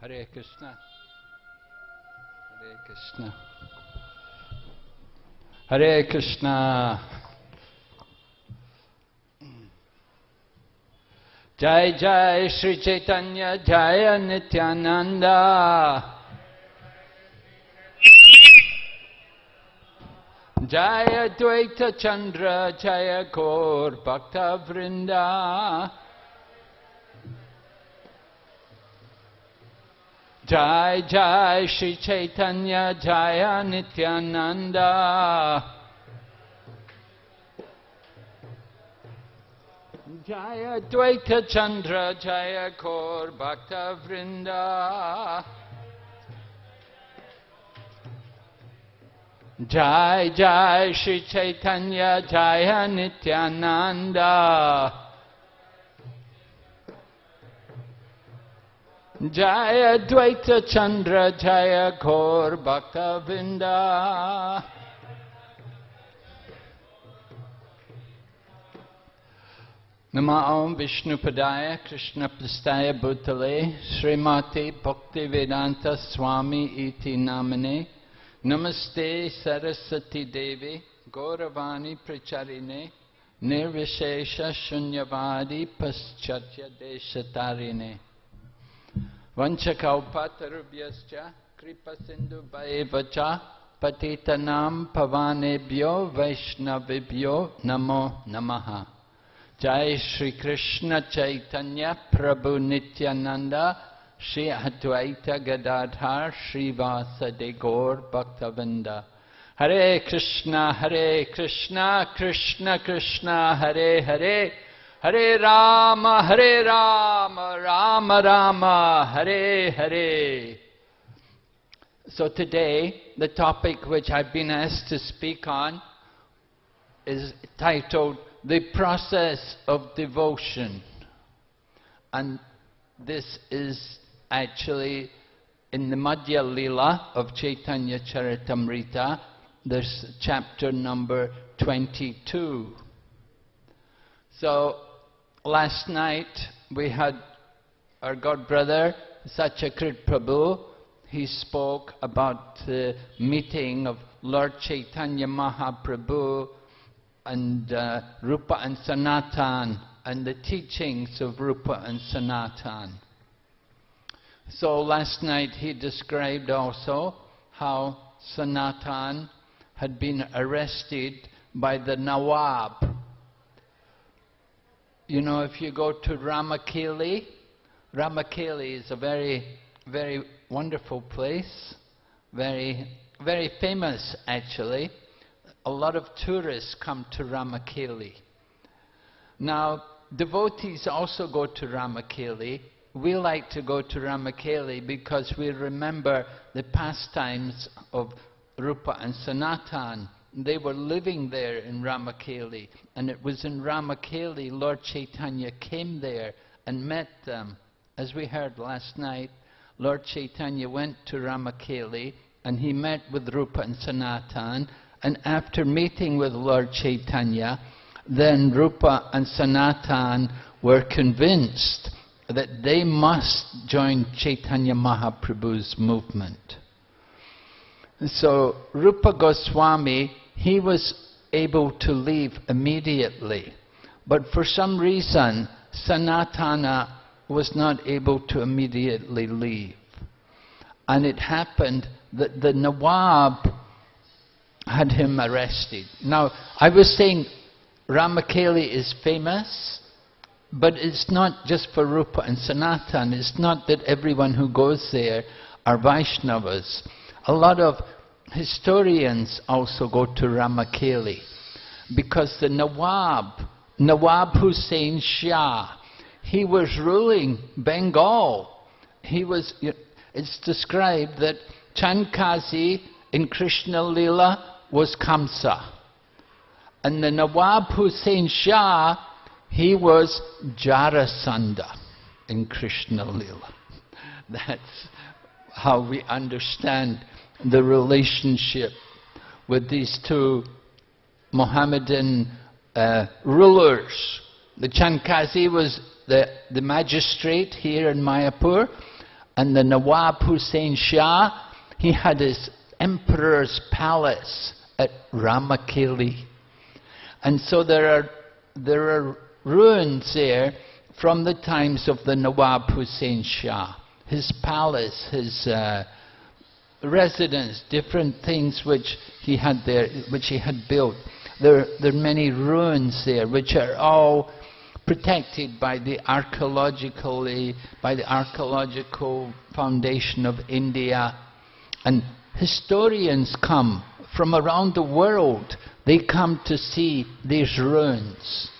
Hare Krishna. Hare Krishna. Hare Krishna. Jai Jai Sri Chaitanya Jaya Nityananda. Jaya Dvaita Chandra Jaya Gaur Bhakta Vrinda. Jai Jai Sri Chaitanya Jaya Nityananda. Jaya Dvaita Chandra Jaya Gaur Bhakta Vrinda. Jai Jai Sri Chaitanya Jaya Nityananda Jaya Dvaita Chandra Jaya Gaur Bhakta Vinda Nama Om Vishnu Padaya Krishna Prastaya Bhutale Srimati Bhakti Vedanta Swami Iti Namane Namaste Saraswati Devi Gauravani Pracharine Nirvishesha Shunyavadi Paschatya Deshatarine Vanchakaupatarubhyascha Kripa Sindhu Vaevacha Patitanam Pavanebhyo Vaishnavibhyo Namo Namaha. Jai Shri Krishna Chaitanya Prabhu Nityananda Shri Advaita Gadadhar Shri Vasade Gaur Bhaktavinda Hare Krishna Hare Krishna Krishna Krishna Hare Hare Rama, Hare Rama, Rama Rama, Hare Hare. So today, the topic which I've been asked to speak on is titled The Process of Devotion. And this is actually in the Madhya Lila of Chaitanya Charitamrita, there's chapter number 22. So, last night we had our god brother Satyakrit Prabhu. He spoke about the meeting of Lord Chaitanya Mahaprabhu and uh, Rupa and Sanatan and the teachings of Rupa and Sanatan. So last night he described also how Sanatan had been arrested by the Nawab you know, if you go to Ramakeli, Ramakeli is a very, very wonderful place, very, very famous actually. A lot of tourists come to Ramakeli. Now, devotees also go to Ramakeli. We like to go to Ramakeli because we remember the pastimes of Rupa and Sanatan they were living there in Ramakeli. And it was in Ramakeli Lord Chaitanya came there and met them. As we heard last night, Lord Chaitanya went to Ramakeli and he met with Rupa and Sanatan. And after meeting with Lord Chaitanya, then Rupa and Sanatan were convinced that they must join Chaitanya Mahaprabhu's movement. So Rupa Goswami he was able to leave immediately. But for some reason, Sanatana was not able to immediately leave. And it happened that the Nawab had him arrested. Now, I was saying Ramakeli is famous, but it's not just for Rupa and Sanatan. It's not that everyone who goes there are Vaishnavas. A lot of historians also go to Ramakeli because the Nawab, Nawab Hussein Shah, he was ruling Bengal. He was, it's described that Chankazi in Krishna Lila was Kamsa. And the Nawab Hussein Shah, he was Jarasandha in Krishna Lila. That's how we understand the relationship with these two Mohammedan uh, rulers. The Chankazi was the, the magistrate here in Mayapur, And the Nawab Hussein Shah, he had his emperor's palace at Ramakeli. And so there are, there are ruins there from the times of the Nawab Hussein Shah. His palace, his uh, residence, different things which he had there, which he had built. There, there are many ruins there which are all protected by the archaeologically, by the archaeological foundation of India. And historians come from around the world. They come to see these ruins.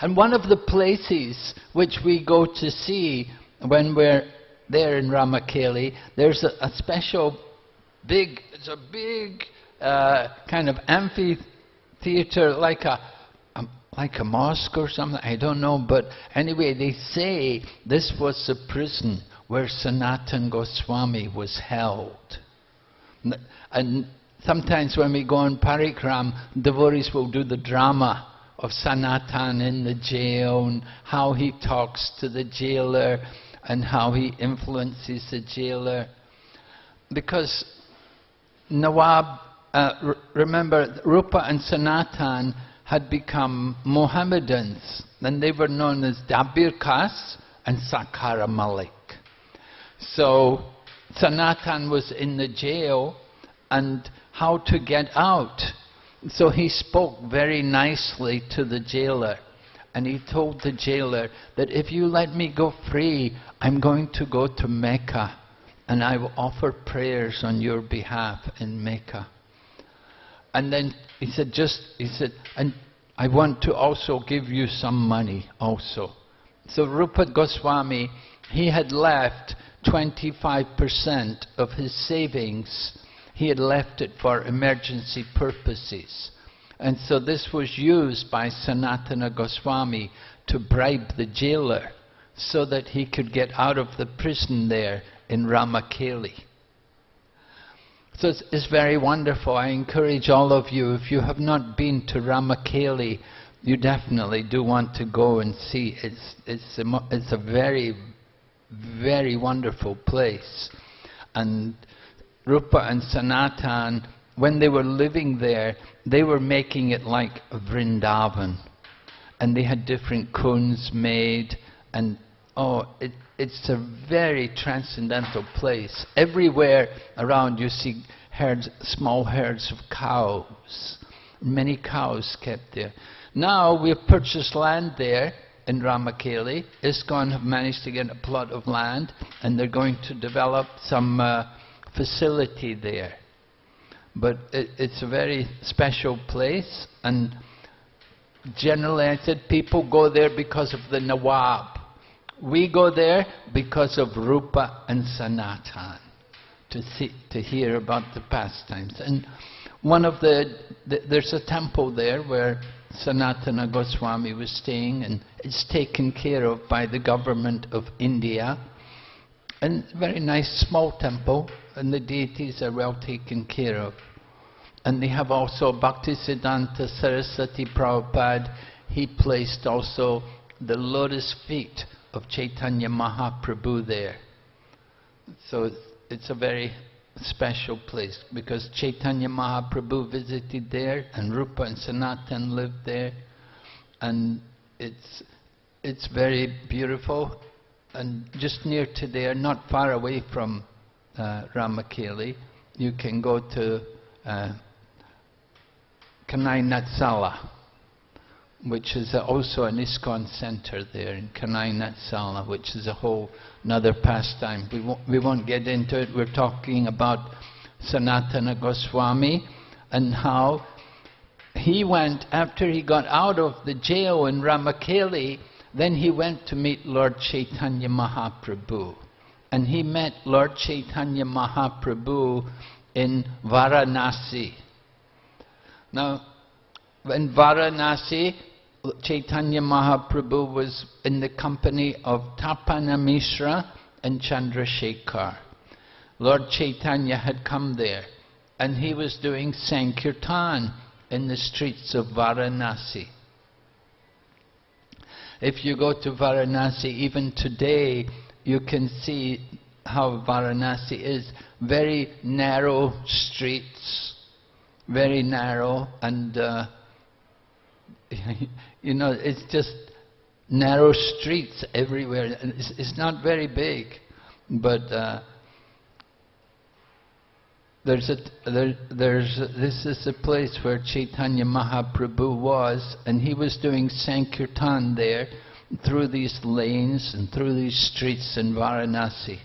And one of the places which we go to see when we're there in Ramakeli, there's a, a special big, it's a big uh, kind of amphitheater, like a, a, like a mosque or something, I don't know, but anyway, they say this was the prison where Sanatan Goswami was held. And sometimes when we go on parikram, devotees will do the drama of Sanatan in the jail and how he talks to the jailer and how he influences the jailer. Because Nawab, uh, remember, Rupa and Sanatan had become Mohammedans, and they were known as Dabir Khas and Sakara Malik. So Sanatan was in the jail, and how to get out. So he spoke very nicely to the jailer. And he told the jailer that if you let me go free, I'm going to go to Mecca and I will offer prayers on your behalf in Mecca. And then he said, just, he said, and I want to also give you some money also. So Rupa Goswami, he had left 25% of his savings, he had left it for emergency purposes. And so this was used by Sanatana Goswami to bribe the jailer so that he could get out of the prison there in Ramakeli. So it's, it's, very wonderful. I encourage all of you, if you have not been to Ramakeli, you definitely do want to go and see. It's, it's, a, it's a very, very wonderful place. And Rupa and Sanatan when they were living there, they were making it like Vrindavan. And they had different kunds made, and oh, it, it's a very transcendental place. Everywhere around you see herds, small herds of cows, many cows kept there. Now we've purchased land there in Ramakeli. ISKCON have managed to get a plot of land, and they're going to develop some uh, facility there. But it, it's a very special place, and generally I said people go there because of the Nawab. We go there because of Rupa and Sanatan, to, see, to hear about the pastimes. And one of the, the, there's a temple there where Sanatana Goswami was staying, and it's taken care of by the government of India. And very nice small temple, and the deities are well taken care of. And they have also Bhaktisiddhanta Saraswati Prabhupada. He placed also the lotus feet of Chaitanya Mahaprabhu there. So it's a very special place because Chaitanya Mahaprabhu visited there and Rupa and Sanatan lived there. And it's, it's very beautiful and just near to there, not far away from uh, Ramakeli, you can go to uh, Kanai Natsala, which is also an ISKCON center there in Kanai Natsala, which is a whole another pastime. We won't, we won't get into it. We're talking about Sanatana Goswami and how he went, after he got out of the jail in Ramakeli, then he went to meet Lord Chaitanya Mahaprabhu. And he met Lord Chaitanya Mahaprabhu in Varanasi. Now, in Varanasi, Chaitanya Mahaprabhu was in the company of Tapana Mishra and Chandrasekhar. Lord Chaitanya had come there and he was doing Sankirtan in the streets of Varanasi. If you go to Varanasi, even today, you can see how Varanasi is. Very narrow streets, very narrow, and uh, you know, it's just narrow streets everywhere. It's, it's not very big, but uh, there's a there, there's a, this is a place where Chaitanya Mahaprabhu was, and he was doing Sankirtan there through these lanes and through these streets in Varanasi.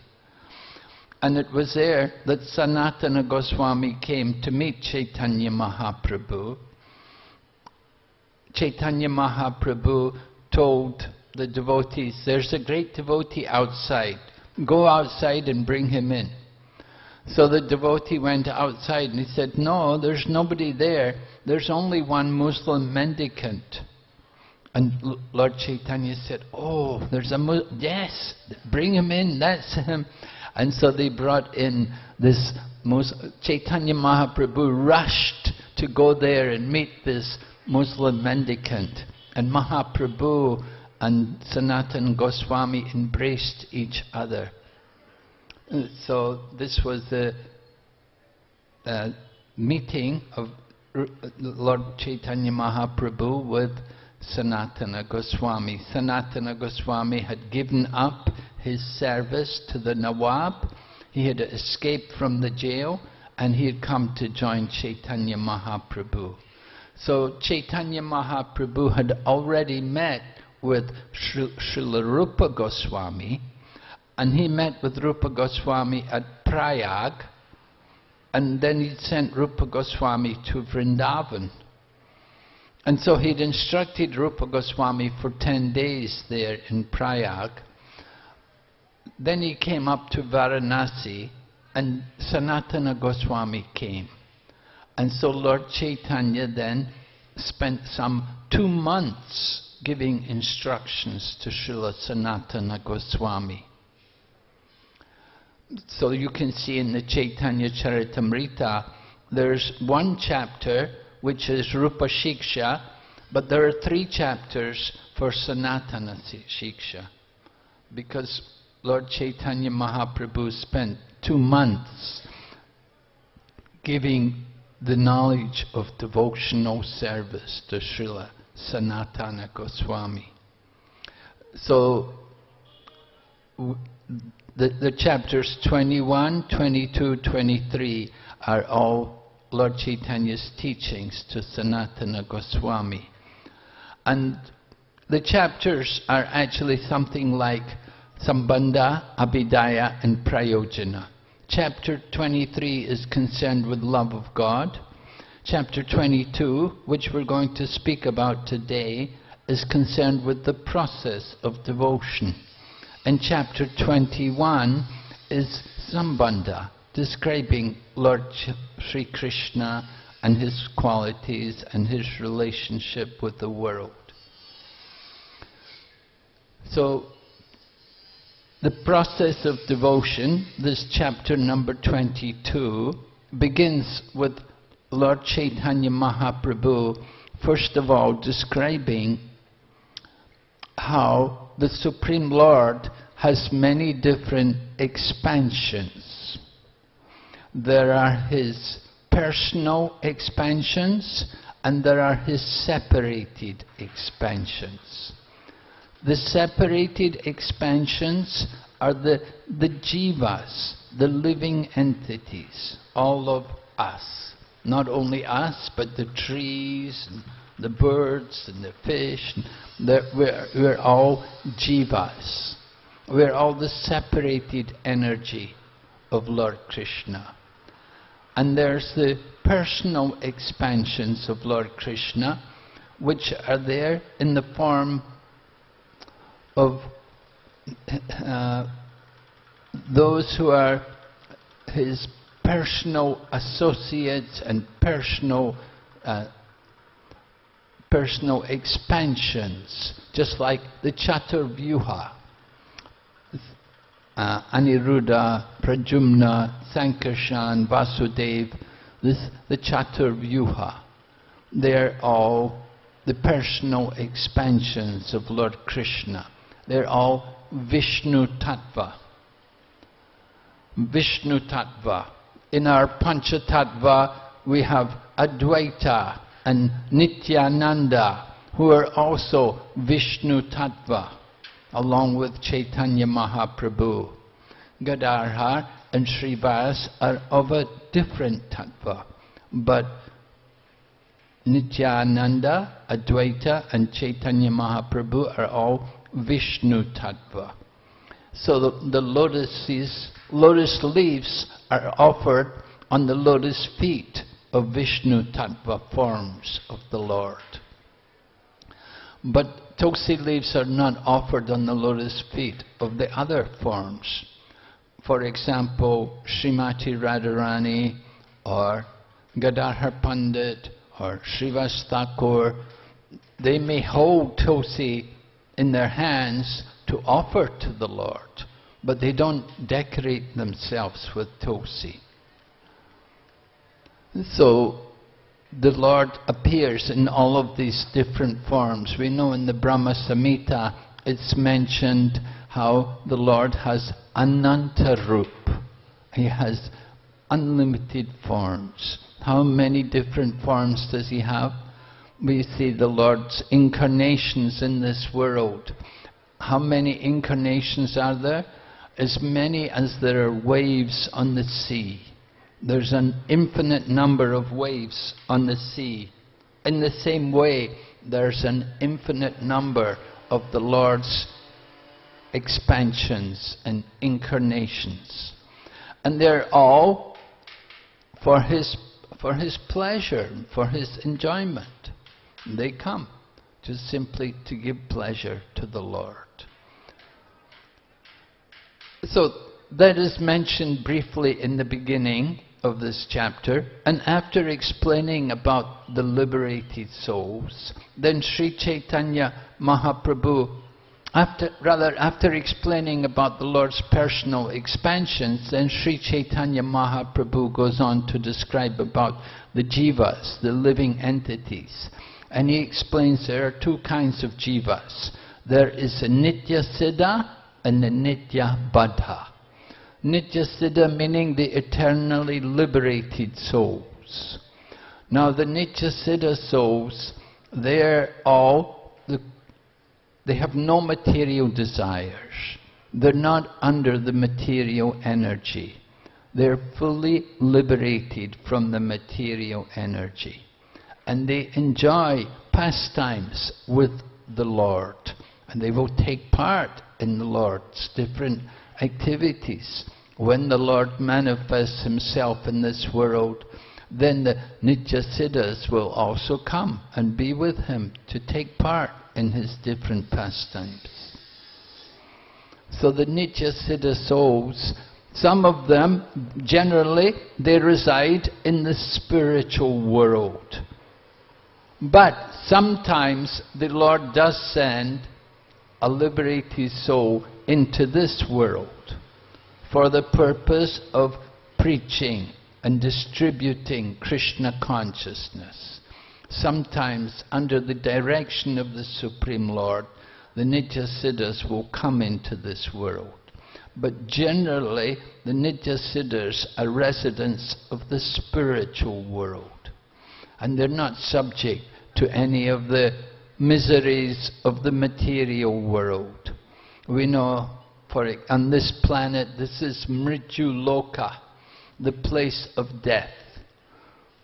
And it was there that Sanatana Goswami came to meet Chaitanya Mahaprabhu. Chaitanya Mahaprabhu told the devotees, there's a great devotee outside. Go outside and bring him in. So the devotee went outside and he said, no, there's nobody there. There's only one Muslim mendicant. And Lord Chaitanya said, oh, there's a, Mu yes, bring him in, that's him. And so they brought in this, Chaitanya Mahaprabhu rushed to go there and meet this Muslim mendicant. And Mahaprabhu and Sanatan Goswami embraced each other. So this was the uh, meeting of Lord Chaitanya Mahaprabhu with Sanatana Goswami. Sanatana Goswami had given up his service to the Nawab. He had escaped from the jail and he had come to join Chaitanya Mahaprabhu. So Chaitanya Mahaprabhu had already met with Srila Rupa Goswami and he met with Rupa Goswami at Prayag and then he sent Rupa Goswami to Vrindavan. And so he'd instructed Rupa Goswami for 10 days there in Prayag. Then he came up to Varanasi and Sanatana Goswami came. And so Lord Chaitanya then spent some two months giving instructions to Srila Sanatana Goswami. So you can see in the Chaitanya Charitamrita, there's one chapter which is Rupa Shiksha, but there are three chapters for Sanatana Shiksha. Because Lord Chaitanya Mahaprabhu spent two months giving the knowledge of devotional service to Srila Sanatana Goswami. So, the, the chapters 21, 22, 23 are all Lord Chaitanya's teachings to Sanatana Goswami. And the chapters are actually something like Sambandha, Abhidheya and Prayojana. Chapter 23 is concerned with love of God. Chapter 22, which we're going to speak about today, is concerned with the process of devotion. And chapter 21 is Sambandha, describing Lord Sri Krishna and his qualities and his relationship with the world. So the process of devotion, this chapter number 22, begins with Lord Chaitanya Mahaprabhu, first of all describing how the Supreme Lord has many different expansions. There are his personal expansions and there are his separated expansions. The separated expansions are the, the jivas, the living entities, all of us. Not only us, but the trees, and the birds, and the fish. we're, we're all jivas. We're all the separated energy of Lord Krishna. And there's the personal expansions of Lord Krishna, which are there in the form of uh, those who are his personal associates and personal uh, personal expansions, just like the Chaturvyuha. Uh, Aniruddha, Pradyumna, Sankarshan, Vasudev, this, the Chaturvyuha. They're all the personal expansions of Lord Krishna. They're all Vishnu Tattva. Vishnu Tattva. In our Pancha Tattva, we have Advaita and Nityananda, who are also Vishnu Tattva, along with Chaitanya Mahaprabhu. Gadadhar and Srivas are of a different tattva, but Nityananda, Advaita and Chaitanya Mahaprabhu are all Vishnu tattva. So the, the lotus, lotus leaves are offered on the lotus feet of Vishnu tattva forms of the Lord. But tulsi leaves are not offered on the lotus feet of the other forms. For example, Srimati Radharani or Gadadhar Pandit or Srivas Thakur, they may hold tulsi in their hands to offer to the Lord, but they don't decorate themselves with tulsi. So the Lord appears in all of these different forms. We know in the Brahma Samhita it's mentioned how the Lord has Ananta Rup. He has unlimited forms. How many different forms does he have? We see the Lord's incarnations in this world. How many incarnations are there? As many as there are waves on the sea. There's an infinite number of waves on the sea. In the same way, there's an infinite number of the Lord's expansions and incarnations. And they're all for His, for His pleasure, for His enjoyment. They come just simply to give pleasure to the Lord. So that is mentioned briefly in the beginning of this chapter, and after explaining about the liberated souls, then Sri Chaitanya Mahaprabhu, after, rather after explaining about the Lord's personal expansions, then Sri Chaitanya Mahaprabhu goes on to describe about the jivas, the living entities. And he explains there are two kinds of jivas. There is a nitya siddha and a nitya baddha. Nityasiddha meaning the eternally liberated souls. Now the nitya siddha souls, they're all, the, they have no material desires. They're not under the material energy. They're fully liberated from the material energy. And they enjoy pastimes with the Lord. And they will take part in the Lord's different activities. When the Lord manifests himself in this world, then the Nityasiddhas will also come and be with him to take part in his different pastimes. So the Nityasiddha souls, some of them, generally, they reside in the spiritual world. But sometimes the Lord does send a liberated soul into this world for the purpose of preaching and distributing Krishna consciousness. Sometimes under the direction of the Supreme Lord, the Nityasiddhas will come into this world. But generally, the Nityasiddhas are residents of the spiritual world. And they're not subject to any of the miseries of the material world. We know for on this planet, this is Mrityu Loka, the place of death.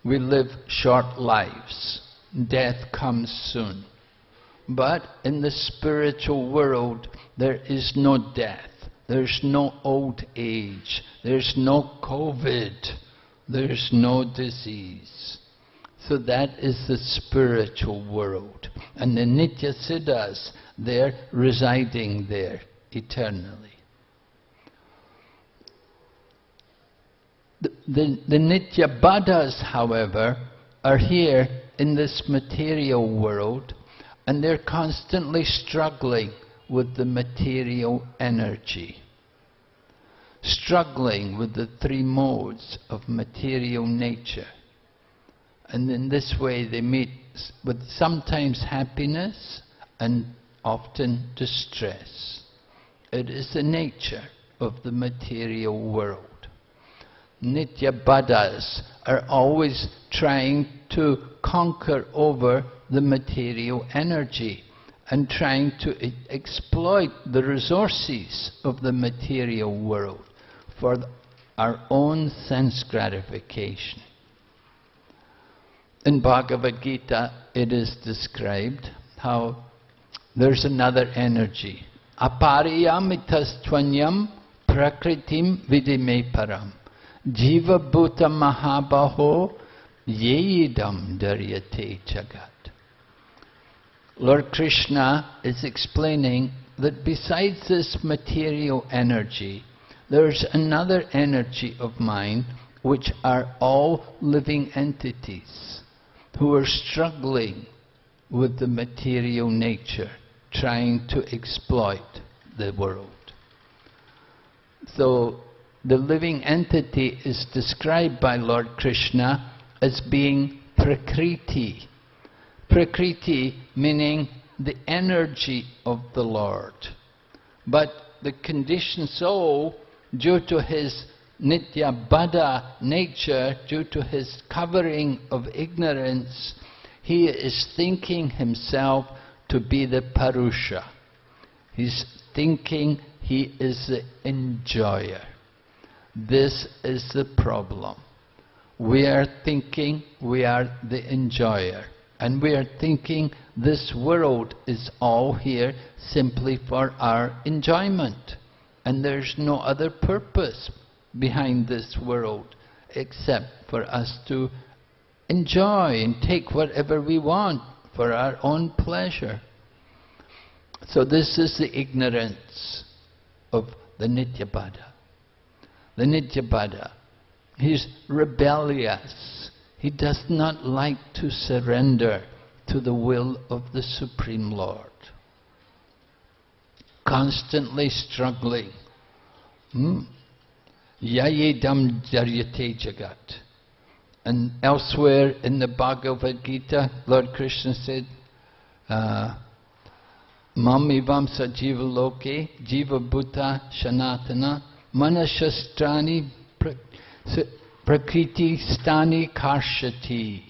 We live short lives. Death comes soon. But in the spiritual world, there is no death. There's no old age. There's no COVID. There's no disease. So that is the spiritual world. And the Nitya Siddhas, they're residing there eternally. The, the, the Nitya Baddhas, however, are here in this material world and they're constantly struggling with the material energy. Struggling with the three modes of material nature. And in this way they meet with sometimes happiness and often distress. It is the nature of the material world. Nitya Baddhas are always trying to conquer over the material energy and trying to exploit the resources of the material world for our own sense gratification. In Bhagavad Gita, it is described how there's another energy. Apariyamitastvanyam prakritim vidime param. Jiva bhuta mahabaho yeidam dharyate jagat. Lord Krishna is explaining that besides this material energy, there's another energy of mind which are all living entities who are struggling with the material nature, trying to exploit the world. So the living entity is described by Lord Krishna as being Prakriti, Prakriti meaning the energy of the Lord. But the conditioned soul, due to his nitya baddha nature, due to his covering of ignorance, he is thinking himself to be the Purusha. He's thinking he is the enjoyer. This is the problem. We are thinking we are the enjoyer. And we are thinking this world is all here simply for our enjoyment. And there's no other purpose behind this world except for us to enjoy and take whatever we want for our own pleasure. So this is the ignorance of the Nityabaddha. The Nityabaddha, he's rebellious. He does not like to surrender to the will of the Supreme Lord. Constantly struggling. Hmm? Yayedam jaryate jagat. And elsewhere in the Bhagavad Gita, Lord Krishna said, uh, Mamivam sajiva loke jiva bhuta shanatana manashastrani Prakriti stani karshati.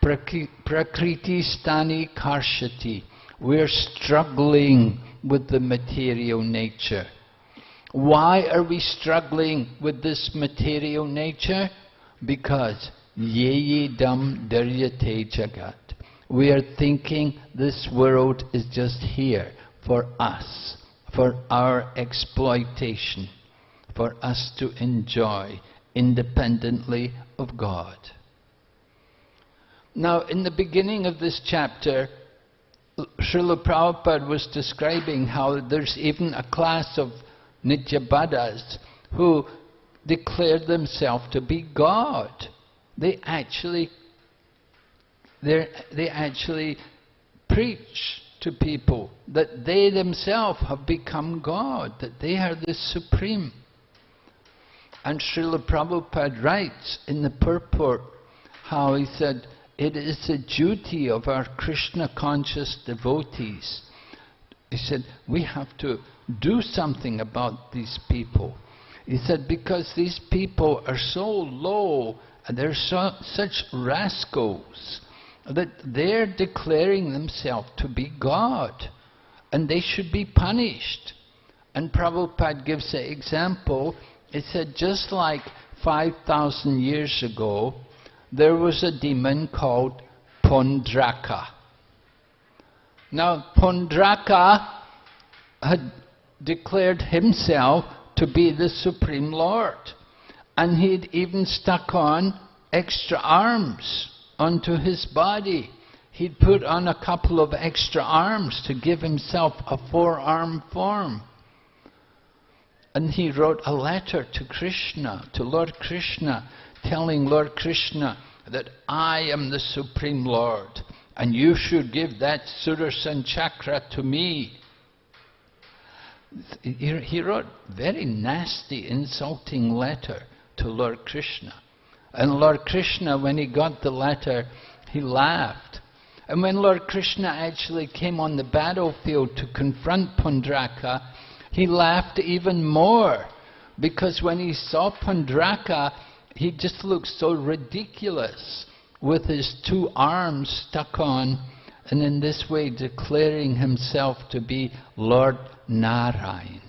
Prakriti stani karshati. We're struggling with the material nature. Why are we struggling with this material nature? Because dam dharyate jagat. We are thinking this world is just here for us, for our exploitation, for us to enjoy independently of God. Now, in the beginning of this chapter, Srila Prabhupada was describing how there's even a class of Nityabaddhas who declared themselves to be God. They actually, they actually preach to people that they themselves have become God, that they are the Supreme. And Srila Prabhupada writes in the purport how he said, it is the duty of our Krishna conscious devotees. He said, we have to do something about these people. He said, because these people are so low, and they're so, such rascals, that they're declaring themselves to be God, and they should be punished. And Prabhupada gives an example He said just like 5,000 years ago, there was a demon called Paundraka. Now, Paundraka had declared himself to be the Supreme Lord. And he'd even stuck on extra arms onto his body. He'd put on a couple of extra arms to give himself a four-arm form. And he wrote a letter to Krishna, to Lord Krishna, telling Lord Krishna that I am the Supreme Lord and you should give that Sudarshan chakra to me. He wrote very nasty, insulting letter to Lord Krishna. And Lord Krishna, when he got the letter, he laughed. And when Lord Krishna actually came on the battlefield to confront Paundraka, he laughed even more because when he saw Paundraka, he just looked so ridiculous with his two arms stuck on and in this way declaring himself to be Lord Narayan.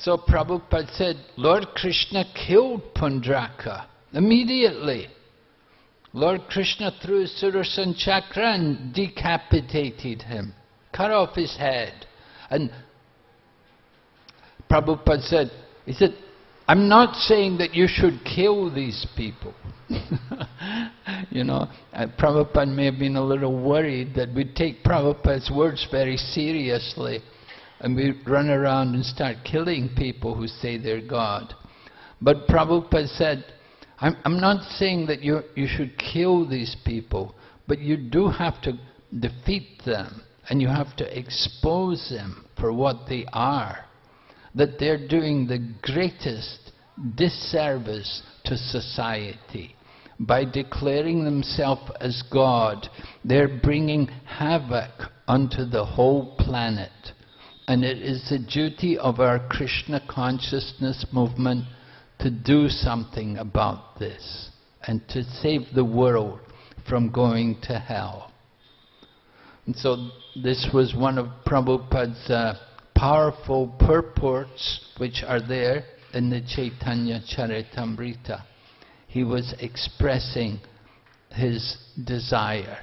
So Prabhupada said, Lord Krishna killed Paundraka immediately. Lord Krishna threw his Sudarshan chakra and decapitated him, cut off his head. And Prabhupada said, he said, I'm not saying that you should kill these people. you know, uh, Prabhupada may have been a little worried that we take Prabhupada's words very seriously and we run around and start killing people who say they're God. But Prabhupada said, I'm, I'm not saying that you, you should kill these people, but you do have to defeat them and you have to expose them for what they are that they're doing the greatest disservice to society. By declaring themselves as God, they're bringing havoc onto the whole planet. And it is the duty of our Krishna consciousness movement to do something about this and to save the world from going to hell. And so this was one of Prabhupada's uh, powerful purports which are there in the Chaitanya Charitamrita. He was expressing his desire.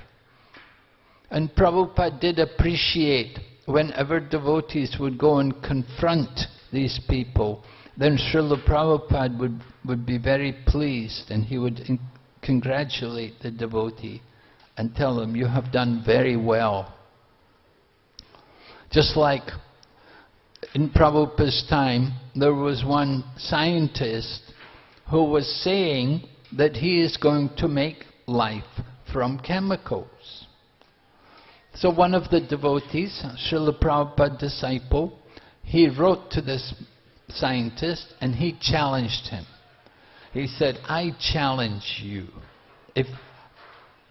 And Prabhupada did appreciate whenever devotees would go and confront these people, then Srila Prabhupada would, would be very pleased and he would congratulate the devotee and tell him, you have done very well. Just like in Prabhupada's time, there was one scientist who was saying that he is going to make life from chemicals. So one of the devotees, Srila Prabhupada disciple, he wrote to this scientist and he challenged him. He said, I challenge you. If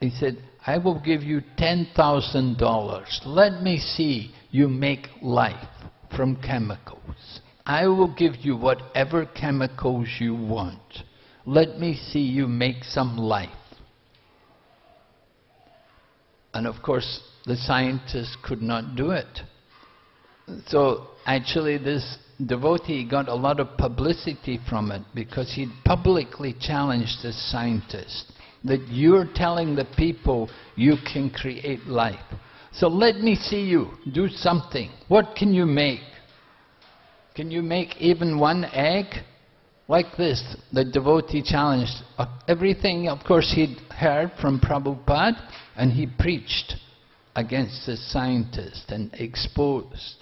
He said, I will give you $10,000. Let me see you make life from chemicals. I will give you whatever chemicals you want. Let me see you make some life. And of course, the scientists could not do it. So actually this devotee got a lot of publicity from it because he publicly challenged the scientist that you're telling the people you can create life. So let me see you do something. What can you make? Can you make even one egg? Like this, the devotee challenged uh, everything, of course he'd heard from Prabhupada and he preached against the scientist and exposed.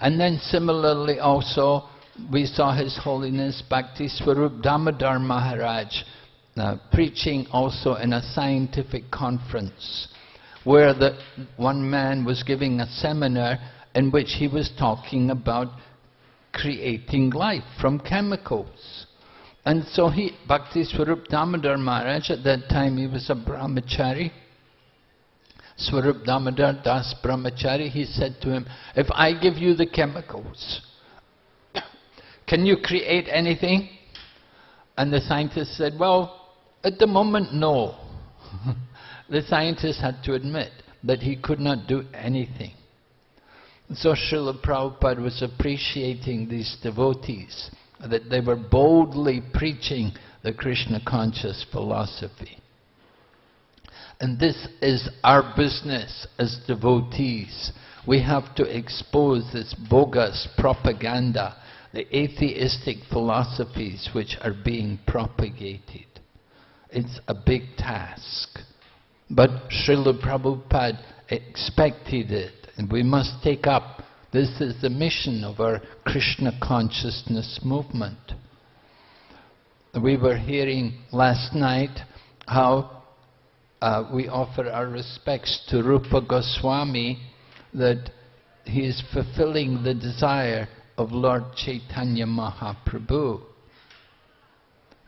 And then similarly also, we saw His Holiness Bhakti Swarup Damodar Maharaj uh, preaching also in a scientific conference where the, one man was giving a seminar in which he was talking about creating life from chemicals. And so he, Bhakti Swarup Damodar Maharaj, at that time he was a brahmachari, Swarup Damodar Das Brahmachari, he said to him, if I give you the chemicals, can you create anything? And the scientist said, well, at the moment, no. the scientist had to admit that he could not do anything. So Srila Prabhupada was appreciating these devotees, that they were boldly preaching the Krishna conscious philosophy. And this is our business as devotees. We have to expose this bogus propaganda, the atheistic philosophies which are being propagated. It's a big task. But Srila Prabhupada expected it, and we must take up, this is the mission of our Krishna consciousness movement. We were hearing last night how uh, we offer our respects to Rupa Goswami that he is fulfilling the desire of Lord Chaitanya Mahaprabhu.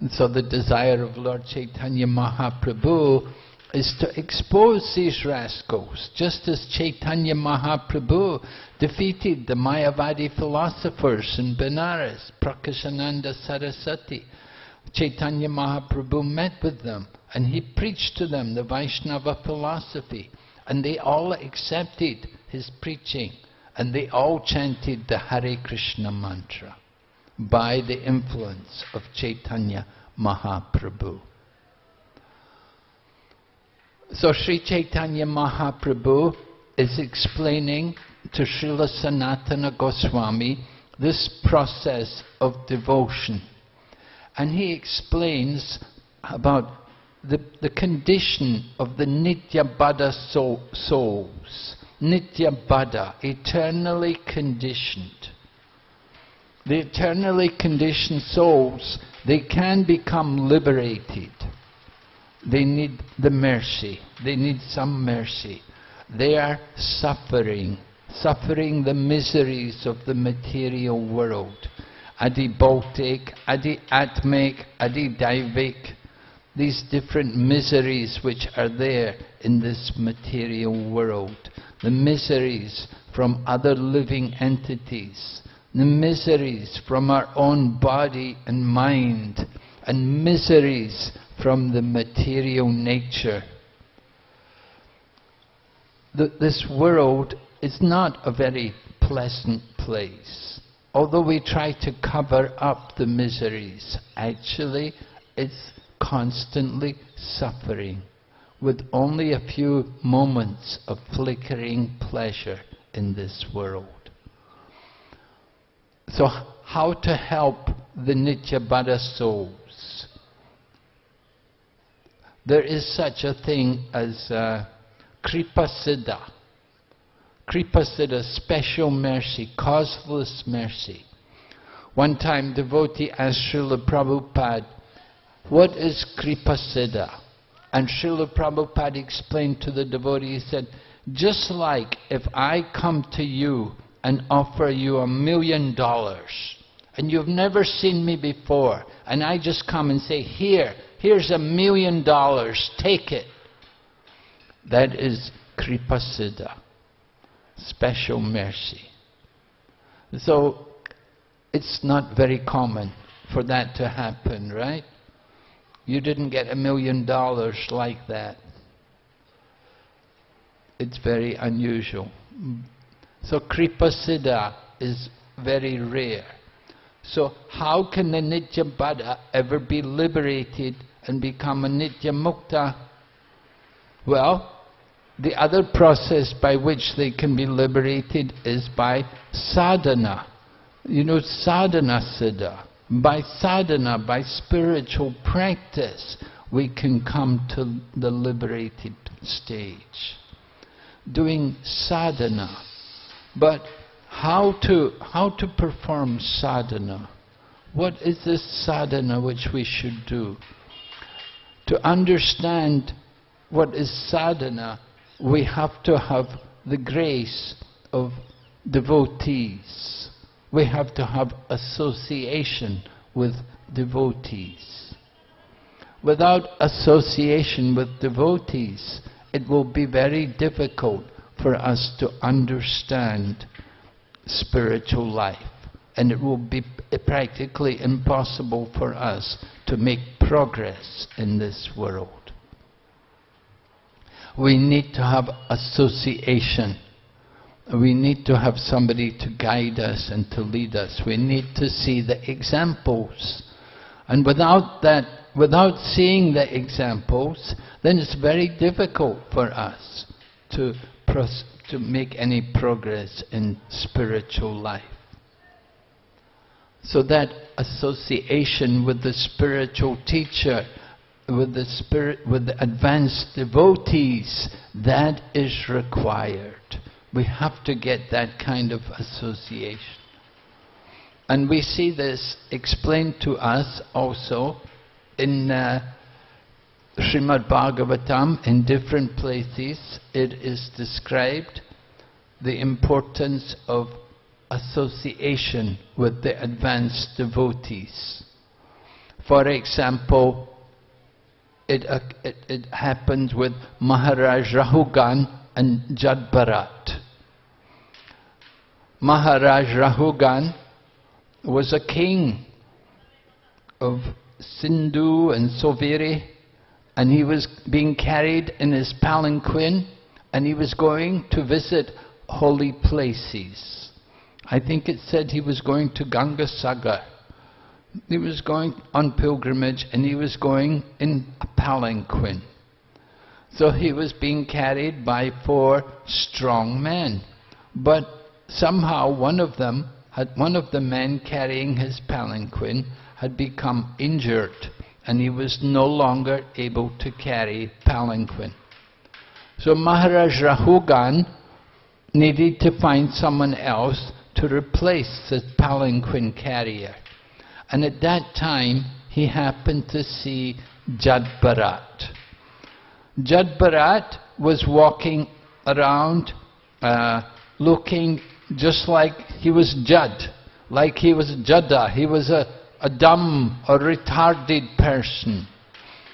And so the desire of Lord Chaitanya Mahaprabhu is to expose these rascals, just as Chaitanya Mahaprabhu defeated the Mayavadi philosophers in Benares, Prakashananda Saraswati. Chaitanya Mahaprabhu met with them and he preached to them the Vaishnava philosophy and they all accepted his preaching and they all chanted the Hare Krishna mantra by the influence of Chaitanya Mahaprabhu. So Sri Chaitanya Mahaprabhu is explaining to Srila Sanatana Goswami this process of devotion. And he explains about the, the condition of the Nitya soul, souls. Nityabaddha, eternally conditioned. The eternally conditioned souls, they can become liberated. They need the mercy. They need some mercy. They are suffering, suffering the miseries of the material world. Adi Bhautik, Adi Atmik, Adi Daivik, these different miseries which are there in this material world. The miseries from other living entities, the miseries from our own body and mind, and miseries from the material nature. The, this world is not a very pleasant place. Although we try to cover up the miseries, actually it's constantly suffering with only a few moments of flickering pleasure in this world. So how to help the Nityabaddha souls? There is such a thing as uh, Kripa Siddha. Kripa Siddha, special mercy, causeless mercy. One time devotee asked Srila Prabhupada, what is Kripa Siddha? And Srila Prabhupada explained to the devotee, he said, just like if I come to you and offer you a million dollars, and you've never seen me before, and I just come and say, here, here's a million dollars, take it. That is Kripa Siddha, special mercy. So, it's not very common for that to happen, right? You didn't get a million dollars like that. It's very unusual. So Kripa Siddha is very rare. So how can the Nitya ever be liberated and become a Nitya Mukta? Well, the other process by which they can be liberated is by sadhana. You know, sadhana siddha. By sadhana, by spiritual practice, we can come to the liberated stage. Doing sadhana. But how to, how to perform sadhana? What is this sadhana which we should do? To understand what is sadhana, we have to have the grace of devotees we have to have association with devotees. Without association with devotees, it will be very difficult for us to understand spiritual life. And it will be practically impossible for us to make progress in this world. We need to have association we need to have somebody to guide us and to lead us. We need to see the examples. And without that, without seeing the examples, then it's very difficult for us to, to make any progress in spiritual life. So that association with the spiritual teacher, with the spirit, with the advanced devotees, that is required. We have to get that kind of association. And we see this explained to us also in uh, Srimad Bhagavatam, in different places, it is described the importance of association with the advanced devotees. For example, it, uh, it, it happened with Maharaj Rahugan and Jadbharat. Maharaj Rahugan was a king of Sindhu and Sauviri and he was being carried in his palanquin and he was going to visit holy places. I think it said he was going to Ganga Sagar. He was going on pilgrimage and he was going in a palanquin. So he was being carried by four strong men. But somehow one of them, had, one of the men carrying his palanquin had become injured and he was no longer able to carry palanquin. So Maharaj Rahugan needed to find someone else to replace the palanquin carrier. And at that time, he happened to see Jadbharat. Jadbharat was walking around uh, looking just like he was Jad, like he was Jada, he was a, a dumb or retarded person.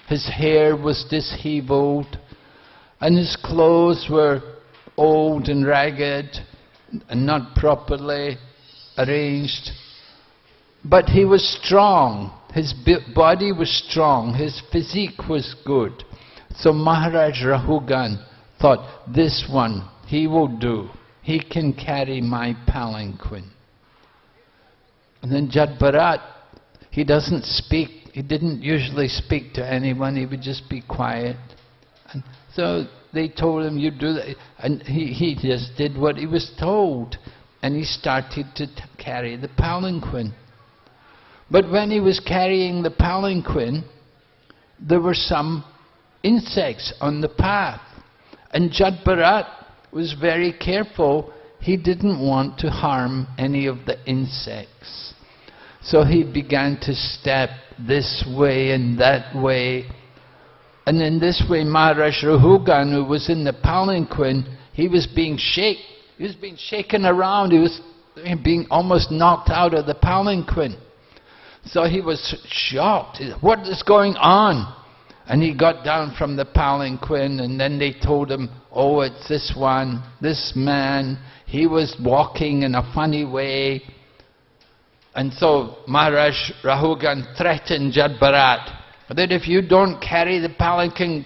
His hair was disheveled, and his clothes were old and ragged not properly arranged. But he was strong, his body was strong, his physique was good. So Maharaj Rahugan thought, this one, he will do. He can carry my palanquin. And then Jadbharat, he doesn't speak, he didn't usually speak to anyone, he would just be quiet. And so they told him, you do that. And he, he just did what he was told. And he started to carry the palanquin. But when he was carrying the palanquin, there were some insects on the path. And Jadbharat was very careful. He didn't want to harm any of the insects. So he began to step this way and that way and in this way, Maharaj Rahugan, who was in the palanquin, he was being shaken. He was being shaken around. He was being almost knocked out of the palanquin. So he was shocked. What is going on? And he got down from the palanquin and then they told him, oh, it's this one, this man. He was walking in a funny way. And so Maharaj Rahugan threatened Jadbharat that if you don't carry the palanquin,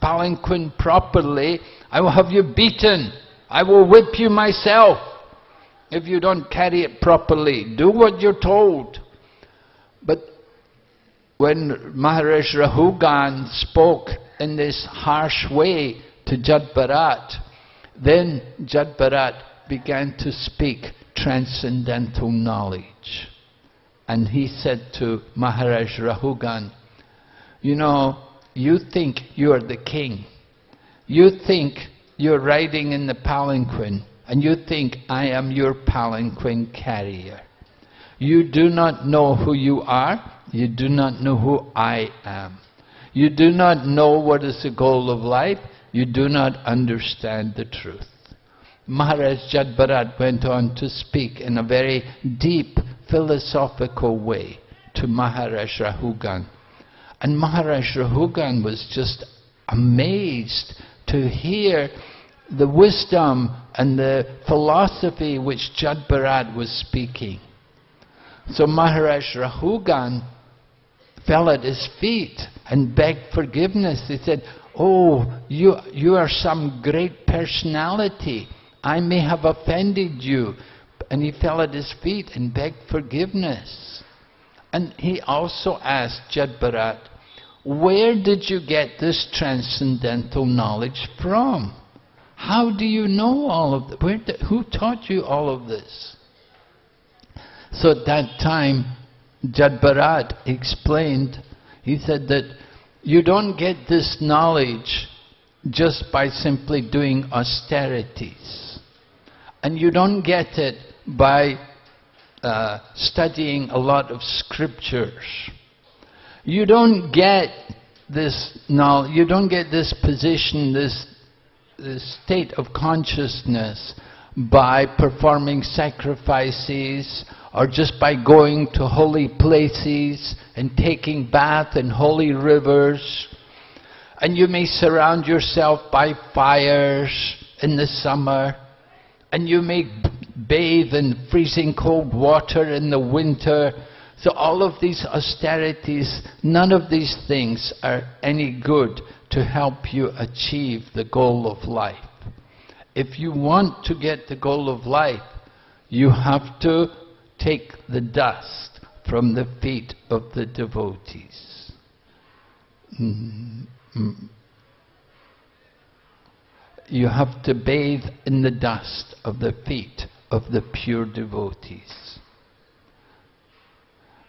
palanquin properly, I will have you beaten. I will whip you myself if you don't carry it properly. Do what you're told. But when Maharaj Rahugan spoke in this harsh way to Jadbharat, then Jadbharat began to speak transcendental knowledge. And he said to Maharaj Rahugan, you know, you think you're the king. You think you're riding in the palanquin, and you think I am your palanquin carrier. You do not know who you are, you do not know who I am. You do not know what is the goal of life, you do not understand the truth. Maharaj Jadbharat went on to speak in a very deep philosophical way to Maharaj Rahugan. And Maharaj Rahugan was just amazed to hear the wisdom and the philosophy which Jadbharat was speaking. So Maharaj Rahugan fell at his feet and begged forgiveness. He said, Oh, you, you are some great personality. I may have offended you. And he fell at his feet and begged forgiveness. And he also asked Jadbharat, where did you get this transcendental knowledge from? How do you know all of that? who taught you all of this? So at that time, Jadbharat explained, he said that you don't get this knowledge just by simply doing austerities. And you don't get it by uh, studying a lot of scriptures. You don't get this knowledge, you don't get this position, this, this state of consciousness by performing sacrifices or just by going to holy places and taking bath in holy rivers And you may surround yourself by fires in the summer, and you may bathe in freezing cold water in the winter. So all of these austerities, none of these things are any good to help you achieve the goal of life. If you want to get the goal of life, you have to take the dust from the feet of the devotees. Mm -hmm you have to bathe in the dust of the feet of the pure devotees.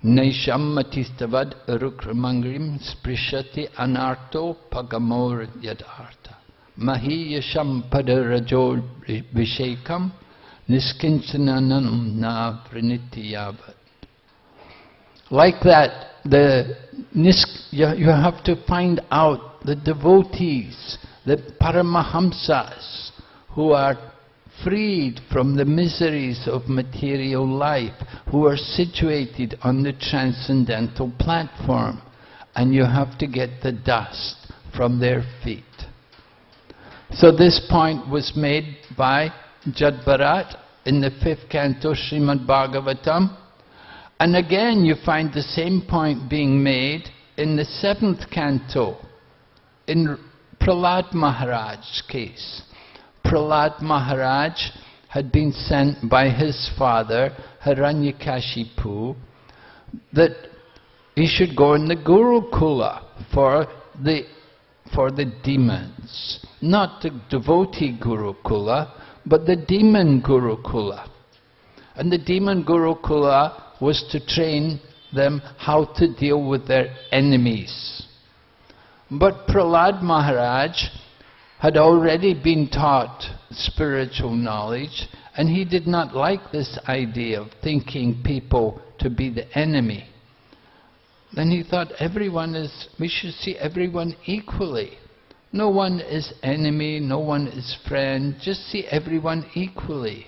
Naishammatiistavad rukramangrim sprishati anarto pagamor yadarta. Mahiyasham padarajo vishekam niskinchananam na pranityavat. Like that, the you have to find out the devotees the Paramahamsas who are freed from the miseries of material life, who are situated on the transcendental platform, and you have to get the dust from their feet. So this point was made by Jad Bharat in the fifth canto Srimad Bhagavatam, and again you find the same point being made in the seventh canto in Prahlad Maharaj's case. Prahlad Maharaj had been sent by his father, Hiranyakashipu, that he should go in the Gurukula for the, for the demons. Not the devotee Gurukula, but the demon Gurukula. And the demon Gurukula was to train them how to deal with their enemies. But Prahlad Maharaj had already been taught spiritual knowledge and he did not like this idea of thinking people to be the enemy. Then he thought everyone is, we should see everyone equally. No one is enemy, no one is friend, just see everyone equally.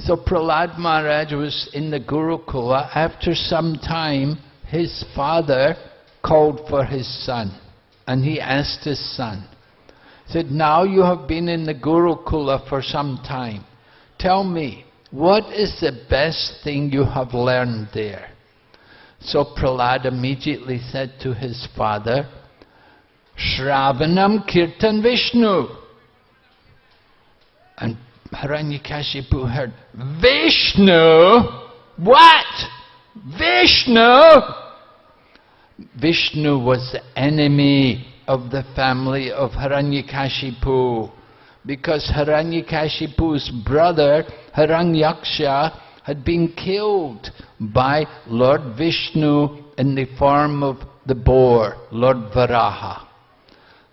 So Prahlad Maharaj was in the Gurukula. After some time, his father called for his son and he asked his son, said, now you have been in the Gurukula for some time. Tell me, what is the best thing you have learned there? So Prahlad immediately said to his father, Shravanam Kirtan Vishnu. And Hiranyakashipu heard, Vishnu? What? Vishnu? Vishnu was the enemy of the family of Hiranyakashipu because Hiranyakashipu's brother Hiranyaksha had been killed by Lord Vishnu in the form of the boar, Lord Varaha.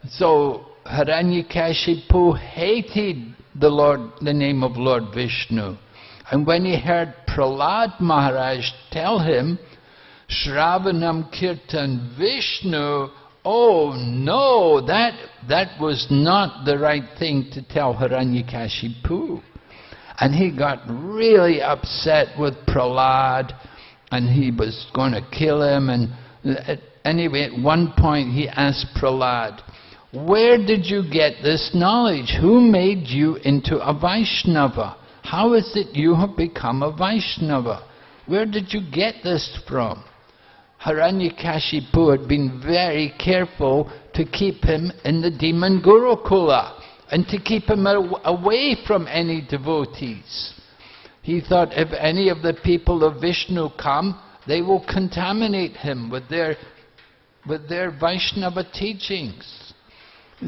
So Hiranyakashipu hated the Lord, the name of Lord Vishnu. And when he heard Prahlad Maharaj tell him Shravanam Kirtan Vishnu, oh no, that, that was not the right thing to tell Hiranyakashipu. And he got really upset with Prahlad, and he was going to kill him. And uh, anyway, at one point he asked Prahlad, where did you get this knowledge? Who made you into a Vaishnava? How is it you have become a Vaishnava? Where did you get this from? Hiranyakashipu had been very careful to keep him in the demon Gurukula and to keep him away from any devotees. He thought if any of the people of Vishnu come, they will contaminate him with their, with their Vaishnava teachings.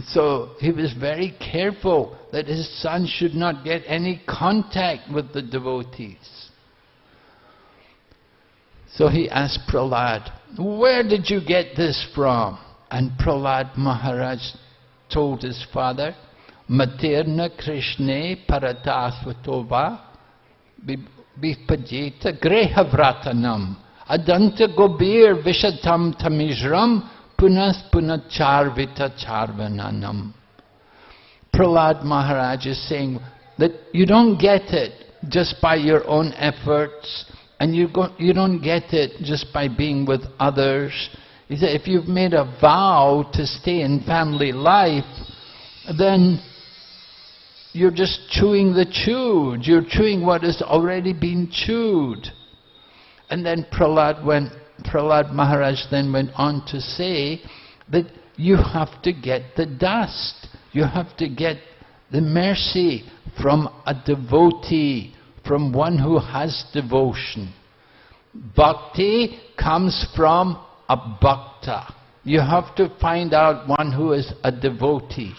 So he was very careful that his son should not get any contact with the devotees. So he asked Prahlad, where did you get this from? And Prahlad Maharaj told his father, Materna Krishne Paratasvatova Vipajita Grehavratanam Adanta Gobir Vishatam Tamijram Punas Punacharvita Charvananam. Prahlad Maharaj is saying that you don't get it just by your own efforts, and you, you don't get it just by being with others. He said, if you've made a vow to stay in family life, then you're just chewing the chewed. You're chewing what has already been chewed. And then Prahlad went, Prahlad Maharaj then went on to say that you have to get the dust. You have to get the mercy from a devotee, from one who has devotion. Bhakti comes from a bhakta. You have to find out one who is a devotee.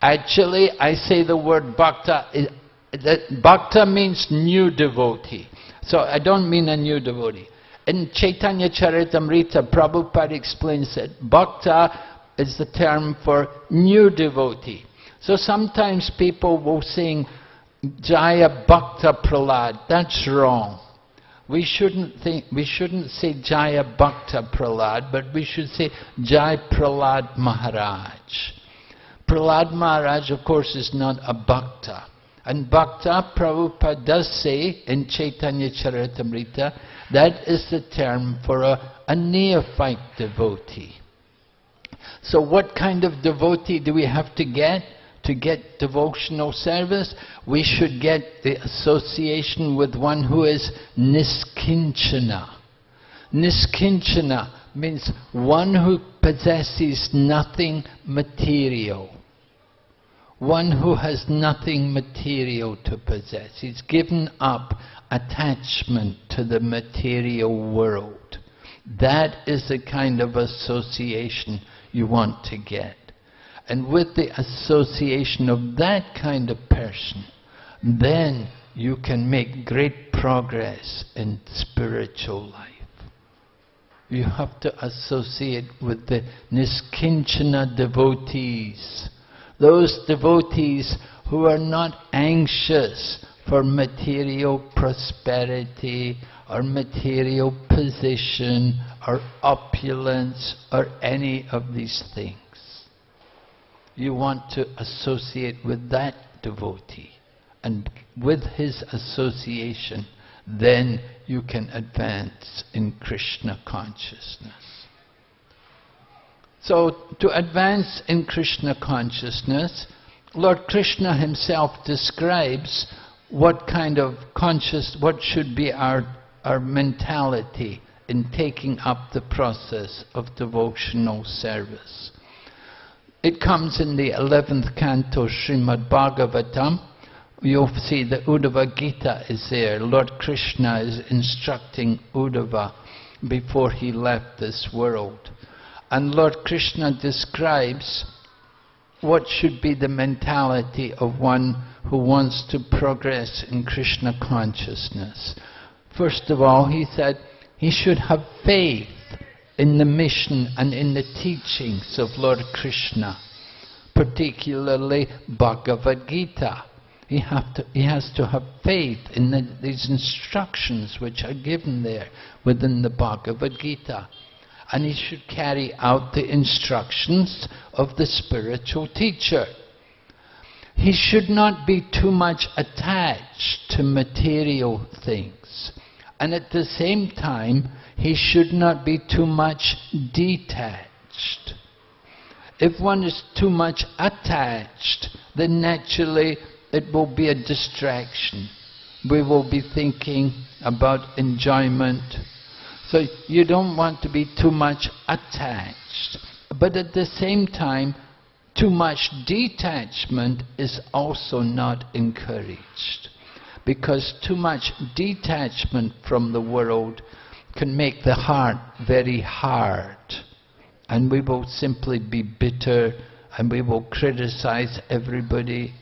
Actually, I say the word bhakta, bhakta means new devotee. So I don't mean a new devotee. In Chaitanya Charitamrita, Prabhupada explains that bhakta is the term for new devotee. So sometimes people will sing Jaya Bhakta. That's wrong. We shouldn't think we shouldn't say Jaya Bhakta but we should say Jai Prahlad Maharaj. Prahlad Maharaj, of course, is not a bhakta. And bhakta, Prabhupada does say in Chaitanya Charitamrita, that is the term for a, a neophyte devotee. So what kind of devotee do we have to get? To get devotional service, we should get the association with one who is niskinchana. Niskinchana means one who possesses nothing material. One who has nothing material to possess. He's given up attachment to the material world. That is the kind of association you want to get. And with the association of that kind of person, then you can make great progress in spiritual life. You have to associate with the Niskinchana devotees, those devotees who are not anxious for material prosperity or material position or opulence or any of these things. You want to associate with that devotee and with his association then you can advance in Krishna consciousness. So to advance in Krishna consciousness, Lord Krishna himself describes what kind of conscious, what should be our, our mentality in taking up the process of devotional service. It comes in the 11th canto Srimad Bhagavatam. You'll see the Uddhava Gita is there. Lord Krishna is instructing Uddhava before he left this world. And Lord Krishna describes what should be the mentality of one who wants to progress in Krishna consciousness. First of all, he said he should have faith in the mission and in the teachings of Lord Krishna, particularly Bhagavad Gita. He, to, he has to have faith in the, these instructions which are given there within the Bhagavad Gita and he should carry out the instructions of the spiritual teacher. He should not be too much attached to material things. And at the same time, he should not be too much detached. If one is too much attached, then naturally it will be a distraction. We will be thinking about enjoyment, so you don't want to be too much attached. But at the same time, too much detachment is also not encouraged. Because too much detachment from the world can make the heart very hard. And we will simply be bitter and we will criticize everybody.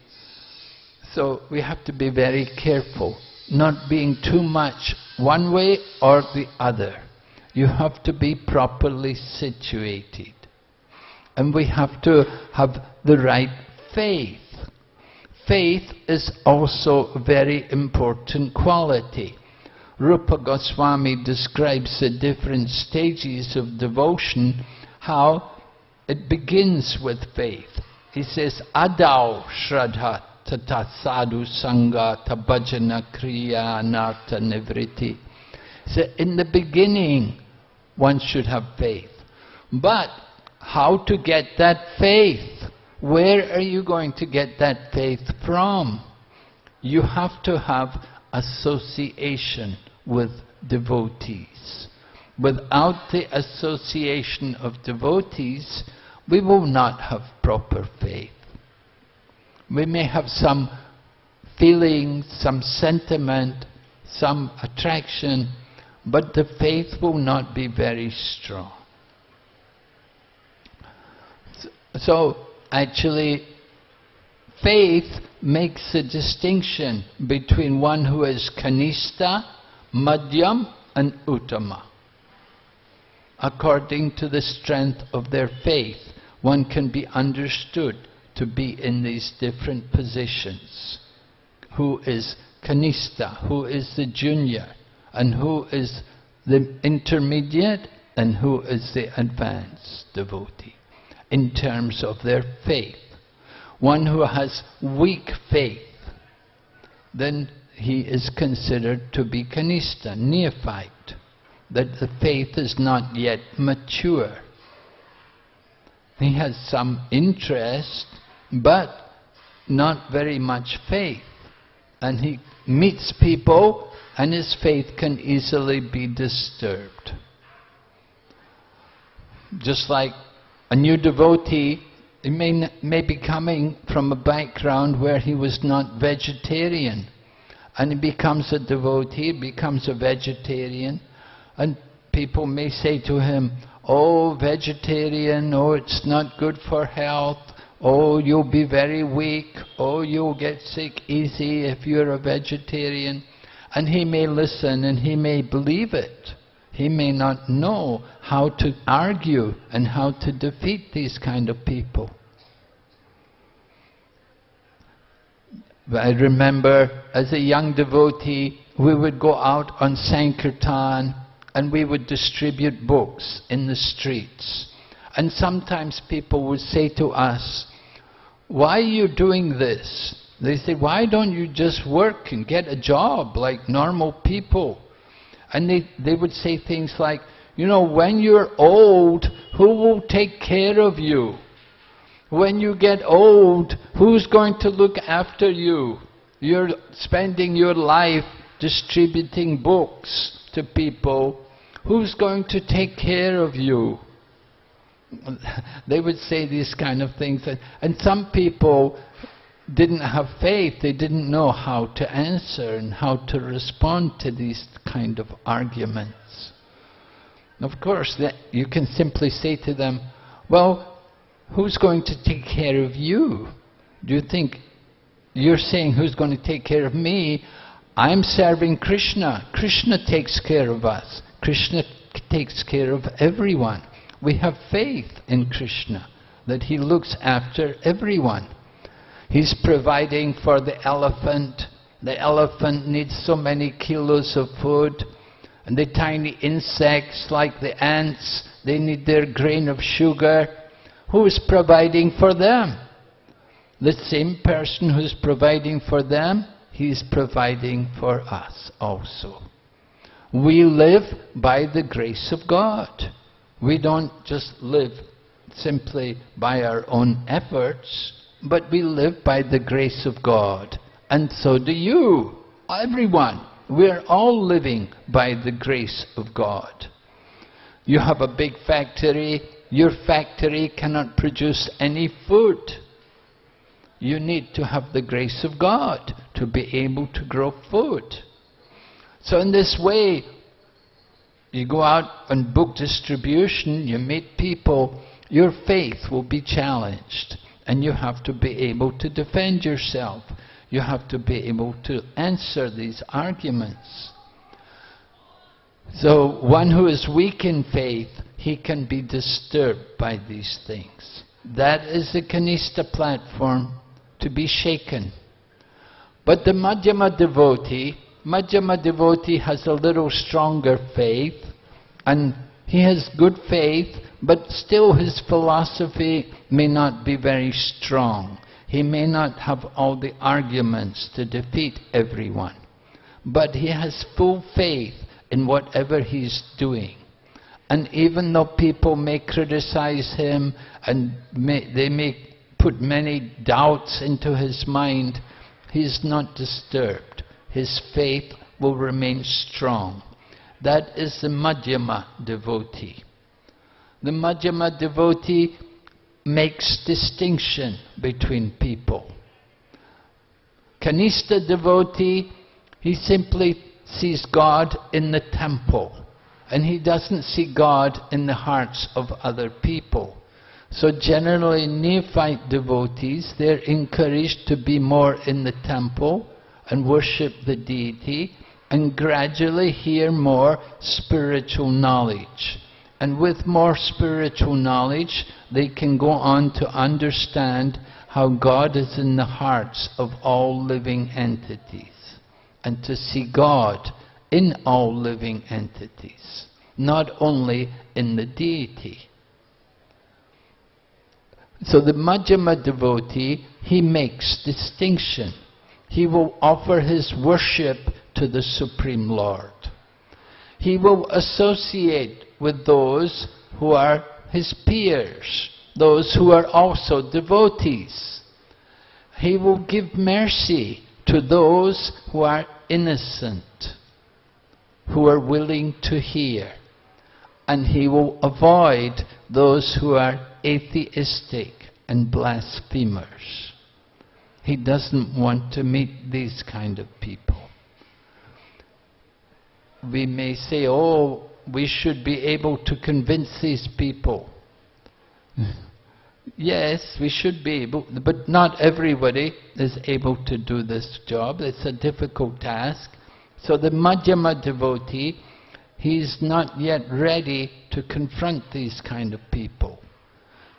So we have to be very careful not being too much one way or the other. You have to be properly situated. And we have to have the right faith. Faith is also a very important quality. Rupa Goswami describes the different stages of devotion, how it begins with faith. He says, Adau Shraddha tata sadhu sangha tabhajana kriya anartha nivriti. So in the beginning, one should have faith. But how to get that faith? Where are you going to get that faith from? You have to have association with devotees. Without the association of devotees, we will not have proper faith. We may have some feeling, some sentiment, some attraction, but the faith will not be very strong. So, actually, faith makes a distinction between one who is kanista, madhyam and uttama. According to the strength of their faith, one can be understood to be in these different positions. Who is kanista, who is the junior, and who is the intermediate, and who is the advanced devotee, in terms of their faith. One who has weak faith, then he is considered to be kanista, neophyte, that the faith is not yet mature. He has some interest, but not very much faith. And he meets people and his faith can easily be disturbed. Just like a new devotee, he may, may be coming from a background where he was not vegetarian. And he becomes a devotee, becomes a vegetarian, and people may say to him, oh, vegetarian, oh, it's not good for health, oh, you'll be very weak, oh, you'll get sick easy if you're a vegetarian. And he may listen and he may believe it. He may not know how to argue and how to defeat these kind of people. I remember as a young devotee, we would go out on Sankirtan and we would distribute books in the streets. And sometimes people would say to us, why are you doing this? They say, why don't you just work and get a job like normal people? And they, they would say things like, you know, when you're old, who will take care of you? When you get old, who's going to look after you? You're spending your life distributing books to people, who's going to take care of you? they would say these kind of things. And some people didn't have faith, they didn't know how to answer and how to respond to these kind of arguments. Of course, you can simply say to them, well, who's going to take care of you? Do you think you're saying who's going to take care of me? I'm serving Krishna. Krishna takes care of us. Krishna takes care of everyone. We have faith in Krishna, that he looks after everyone. He's providing for the elephant. The elephant needs so many kilos of food. And the tiny insects, like the ants, they need their grain of sugar. Who is providing for them? The same person who's providing for them he is providing for us also. We live by the grace of God. We don't just live simply by our own efforts, but we live by the grace of God. And so do you, everyone. We're all living by the grace of God. You have a big factory, your factory cannot produce any food. You need to have the grace of God to be able to grow food. So in this way, you go out on book distribution, you meet people, your faith will be challenged. And you have to be able to defend yourself. You have to be able to answer these arguments. So one who is weak in faith, he can be disturbed by these things. That is the Kanista platform to be shaken. But the Madhyama devotee, Madhyama devotee has a little stronger faith and he has good faith but still his philosophy may not be very strong. He may not have all the arguments to defeat everyone. But he has full faith in whatever he's doing. And even though people may criticize him and may, they may put many doubts into his mind, he is not disturbed. His faith will remain strong. That is the Madhyama devotee. The Madhyama devotee makes distinction between people. Kanista devotee, he simply sees God in the temple and he doesn't see God in the hearts of other people. So generally neophyte devotees, they're encouraged to be more in the temple and worship the deity and gradually hear more spiritual knowledge. And with more spiritual knowledge, they can go on to understand how God is in the hearts of all living entities. And to see God in all living entities, not only in the deity. So the Madhyama devotee, he makes distinction. He will offer his worship to the Supreme Lord. He will associate with those who are his peers, those who are also devotees. He will give mercy to those who are innocent, who are willing to hear. And he will avoid those who are atheistic and blasphemers. He doesn't want to meet these kind of people. We may say, oh, we should be able to convince these people. yes, we should be able, but not everybody is able to do this job. It's a difficult task. So the Madhyama devotee, he's not yet ready to confront these kind of people.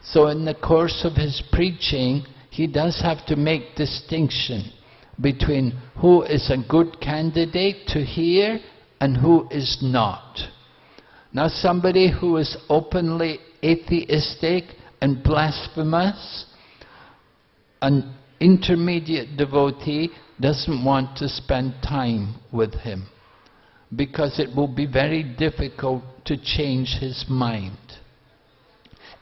So in the course of his preaching, he does have to make distinction between who is a good candidate to hear and who is not. Now somebody who is openly atheistic and blasphemous, an intermediate devotee doesn't want to spend time with him because it will be very difficult to change his mind.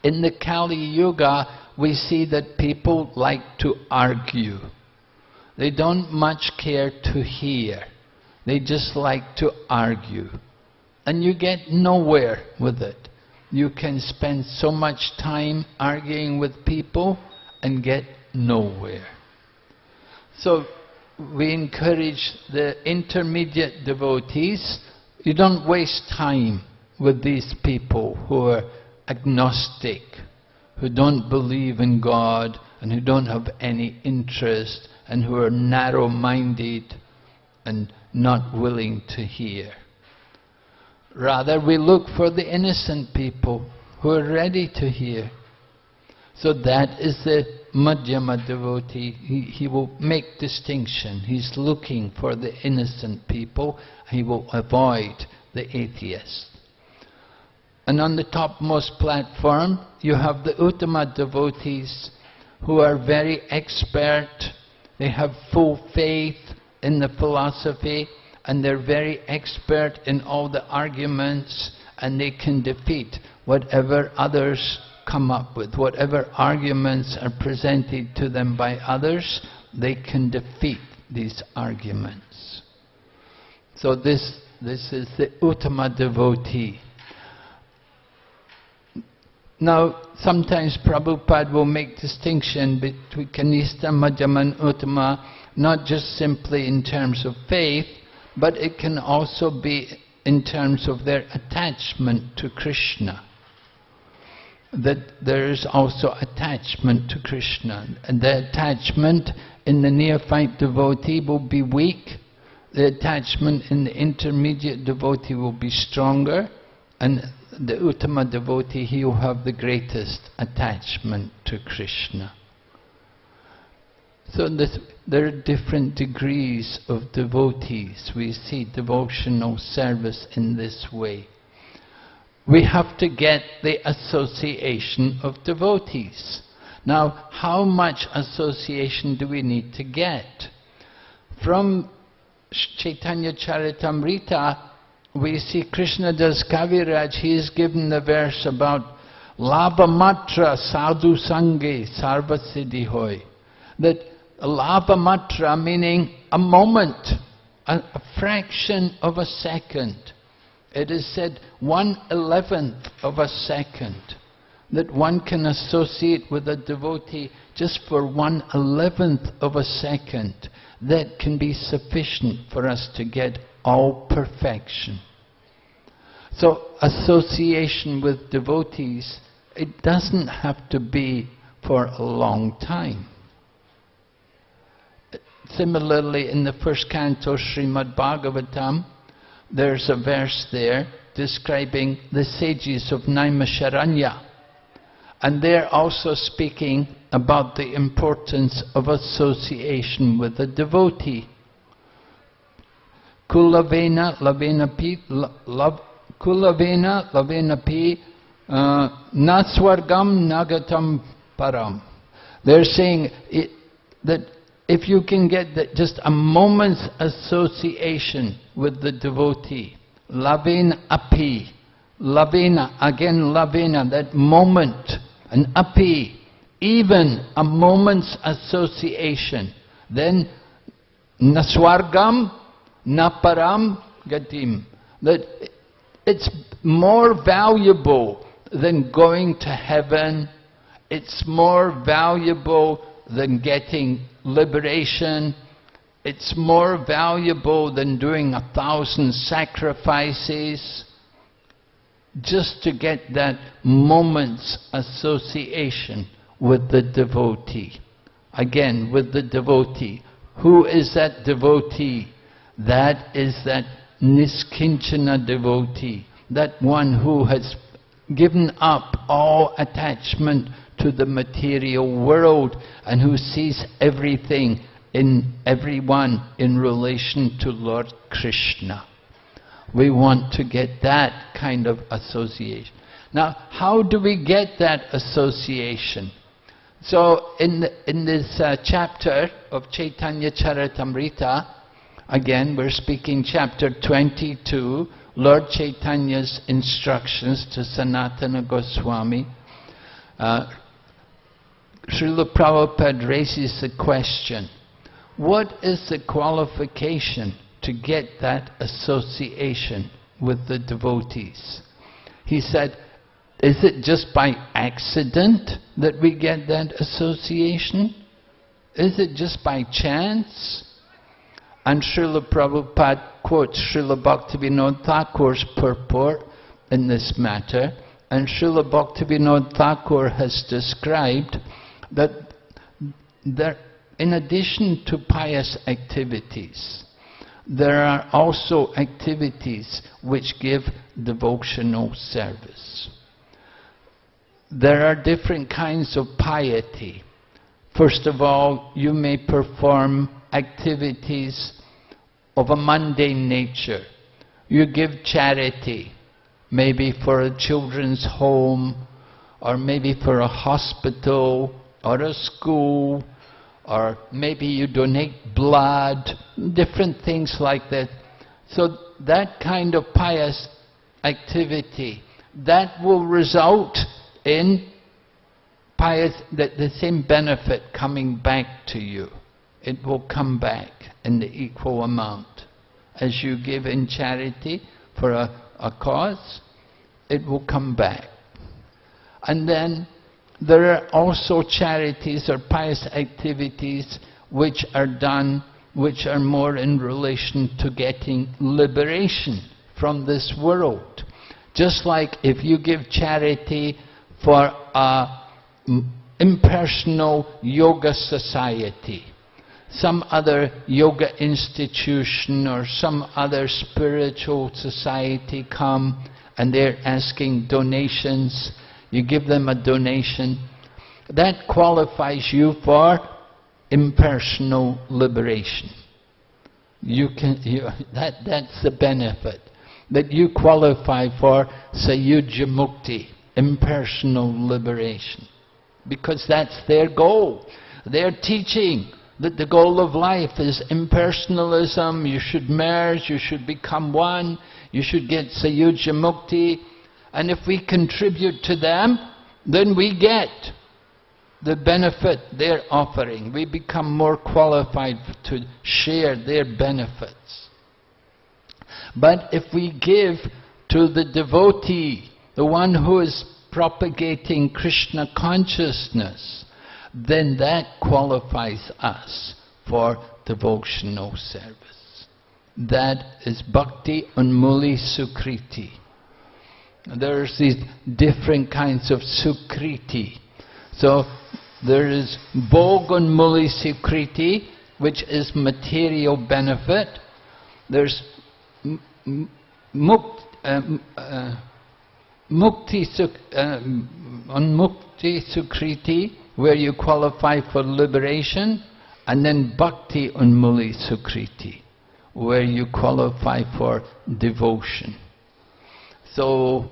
In the Kali Yuga, we see that people like to argue. They don't much care to hear. They just like to argue. And you get nowhere with it. You can spend so much time arguing with people and get nowhere. So we encourage the intermediate devotees, you don't waste time with these people who are agnostic, who don't believe in God and who don't have any interest and who are narrow-minded and not willing to hear. Rather, we look for the innocent people who are ready to hear. So that is the Madhyama devotee. He, he will make distinction. He's looking for the innocent people. He will avoid the atheists. And on the topmost platform, you have the Uttama devotees who are very expert. They have full faith in the philosophy and they're very expert in all the arguments and they can defeat whatever others come up with. Whatever arguments are presented to them by others, they can defeat these arguments. So this, this is the Uttama devotee. Now, sometimes Prabhupada will make distinction between Kanista, Madhyama Uttama, not just simply in terms of faith, but it can also be in terms of their attachment to Krishna. That there is also attachment to Krishna. And the attachment in the neophyte devotee will be weak, the attachment in the intermediate devotee will be stronger, and the Uttama devotee, he will have the greatest attachment to Krishna. So this, there are different degrees of devotees. We see devotional service in this way. We have to get the association of devotees. Now, how much association do we need to get? From Chaitanya Charitamrita, we see Krishna Das Kaviraj, he he's given the verse about Labhamatra sadhu sange sarva siddhi hoy. That Labhamatra meaning a moment, a, a fraction of a second. It is said one eleventh of a second that one can associate with a devotee just for one eleventh of a second. That can be sufficient for us to get all perfection. So association with devotees, it doesn't have to be for a long time. Similarly, in the first canto, Srimad Bhagavatam, there's a verse there describing the sages of Naimisharanya. And they're also speaking about the importance of association with a devotee. Kulavena lavenapi kulavena lavenapi uh, naswargam nagatam param. They're saying it, that if you can get just a moment's association with the devotee, lavena api, lavena, again lavena, that moment, an api, even a moment's association, then naswargam naparam gatim. That it's more valuable than going to heaven. It's more valuable than getting liberation. It's more valuable than doing a thousand sacrifices just to get that moment's association with the devotee. Again, with the devotee. Who is that devotee? That is that niskinchana devotee, that one who has given up all attachment to the material world and who sees everything in everyone in relation to Lord Krishna. We want to get that kind of association. Now, how do we get that association? So, in, in this uh, chapter of Chaitanya Charitamrita, again, we're speaking chapter 22, Lord Chaitanya's instructions to Sanatana Goswami. Uh, Srila Prabhupada raises the question, what is the qualification to get that association with the devotees? He said, is it just by accident that we get that association? Is it just by chance? And Srila Prabhupada quotes Srila Bhaktivinoda Thakur's purport in this matter. And Srila Bhaktivinoda Thakur has described that there, in addition to pious activities, there are also activities which give devotional service. There are different kinds of piety. First of all, you may perform activities of a mundane nature. You give charity, maybe for a children's home, or maybe for a hospital, or a school, or maybe you donate blood, different things like that. So that kind of pious activity, that will result in pious, the, the same benefit coming back to you. It will come back in the equal amount. As you give in charity for a, a cause, it will come back. And then there are also charities or pious activities which are done, which are more in relation to getting liberation from this world. Just like if you give charity for a impersonal yoga society, some other yoga institution or some other spiritual society come and they're asking donations you give them a donation, that qualifies you for impersonal liberation. You can, you, that, that's the benefit, that you qualify for Sayuja Mukti, impersonal liberation. Because that's their goal. They're teaching that the goal of life is impersonalism, you should merge, you should become one, You should get Sayuja Mukti. And if we contribute to them, then we get the benefit they're offering. We become more qualified to share their benefits. But if we give to the devotee, the one who is propagating Krishna consciousness, then that qualifies us for devotional service. That is bhakti unmuli sukriti. There's these different kinds of sukriti. So there is bhogan muli sukriti, which is material benefit. There's mukt, uh, uh, mukti, uh, unmukti sukriti, where you qualify for liberation, and then bhakti unmuli sukriti, where you qualify for devotion. So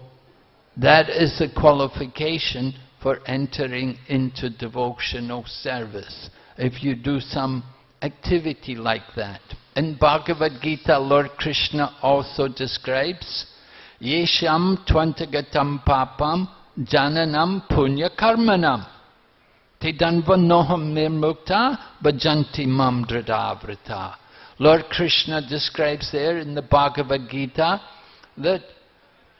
that is the qualification for entering into devotional service. If you do some activity like that. In Bhagavad Gita, Lord Krishna also describes Yesham twantagatam papam jananam punya karmanam Tidanvanoham nirmukta bhajanti mam dradavrita. Lord Krishna describes there in the Bhagavad Gita that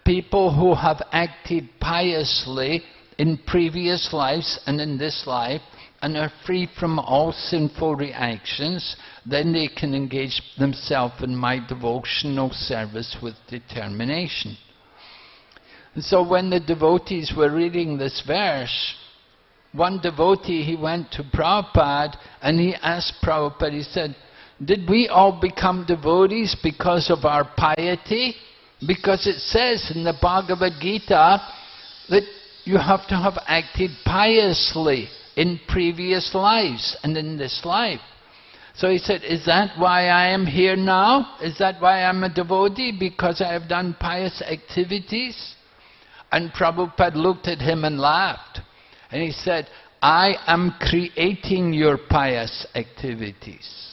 people who have acted piously in previous lives and in this life and are free from all sinful reactions, then they can engage themselves in my devotional service with determination. And so when the devotees were reading this verse, one devotee, he went to Prabhupada and he asked Prabhupada, he said, did we all become devotees because of our piety? Because it says in the Bhagavad Gita that you have to have acted piously in previous lives and in this life. So he said, is that why I am here now? Is that why I'm a devotee? Because I have done pious activities? And Prabhupada looked at him and laughed. And he said, I am creating your pious activities.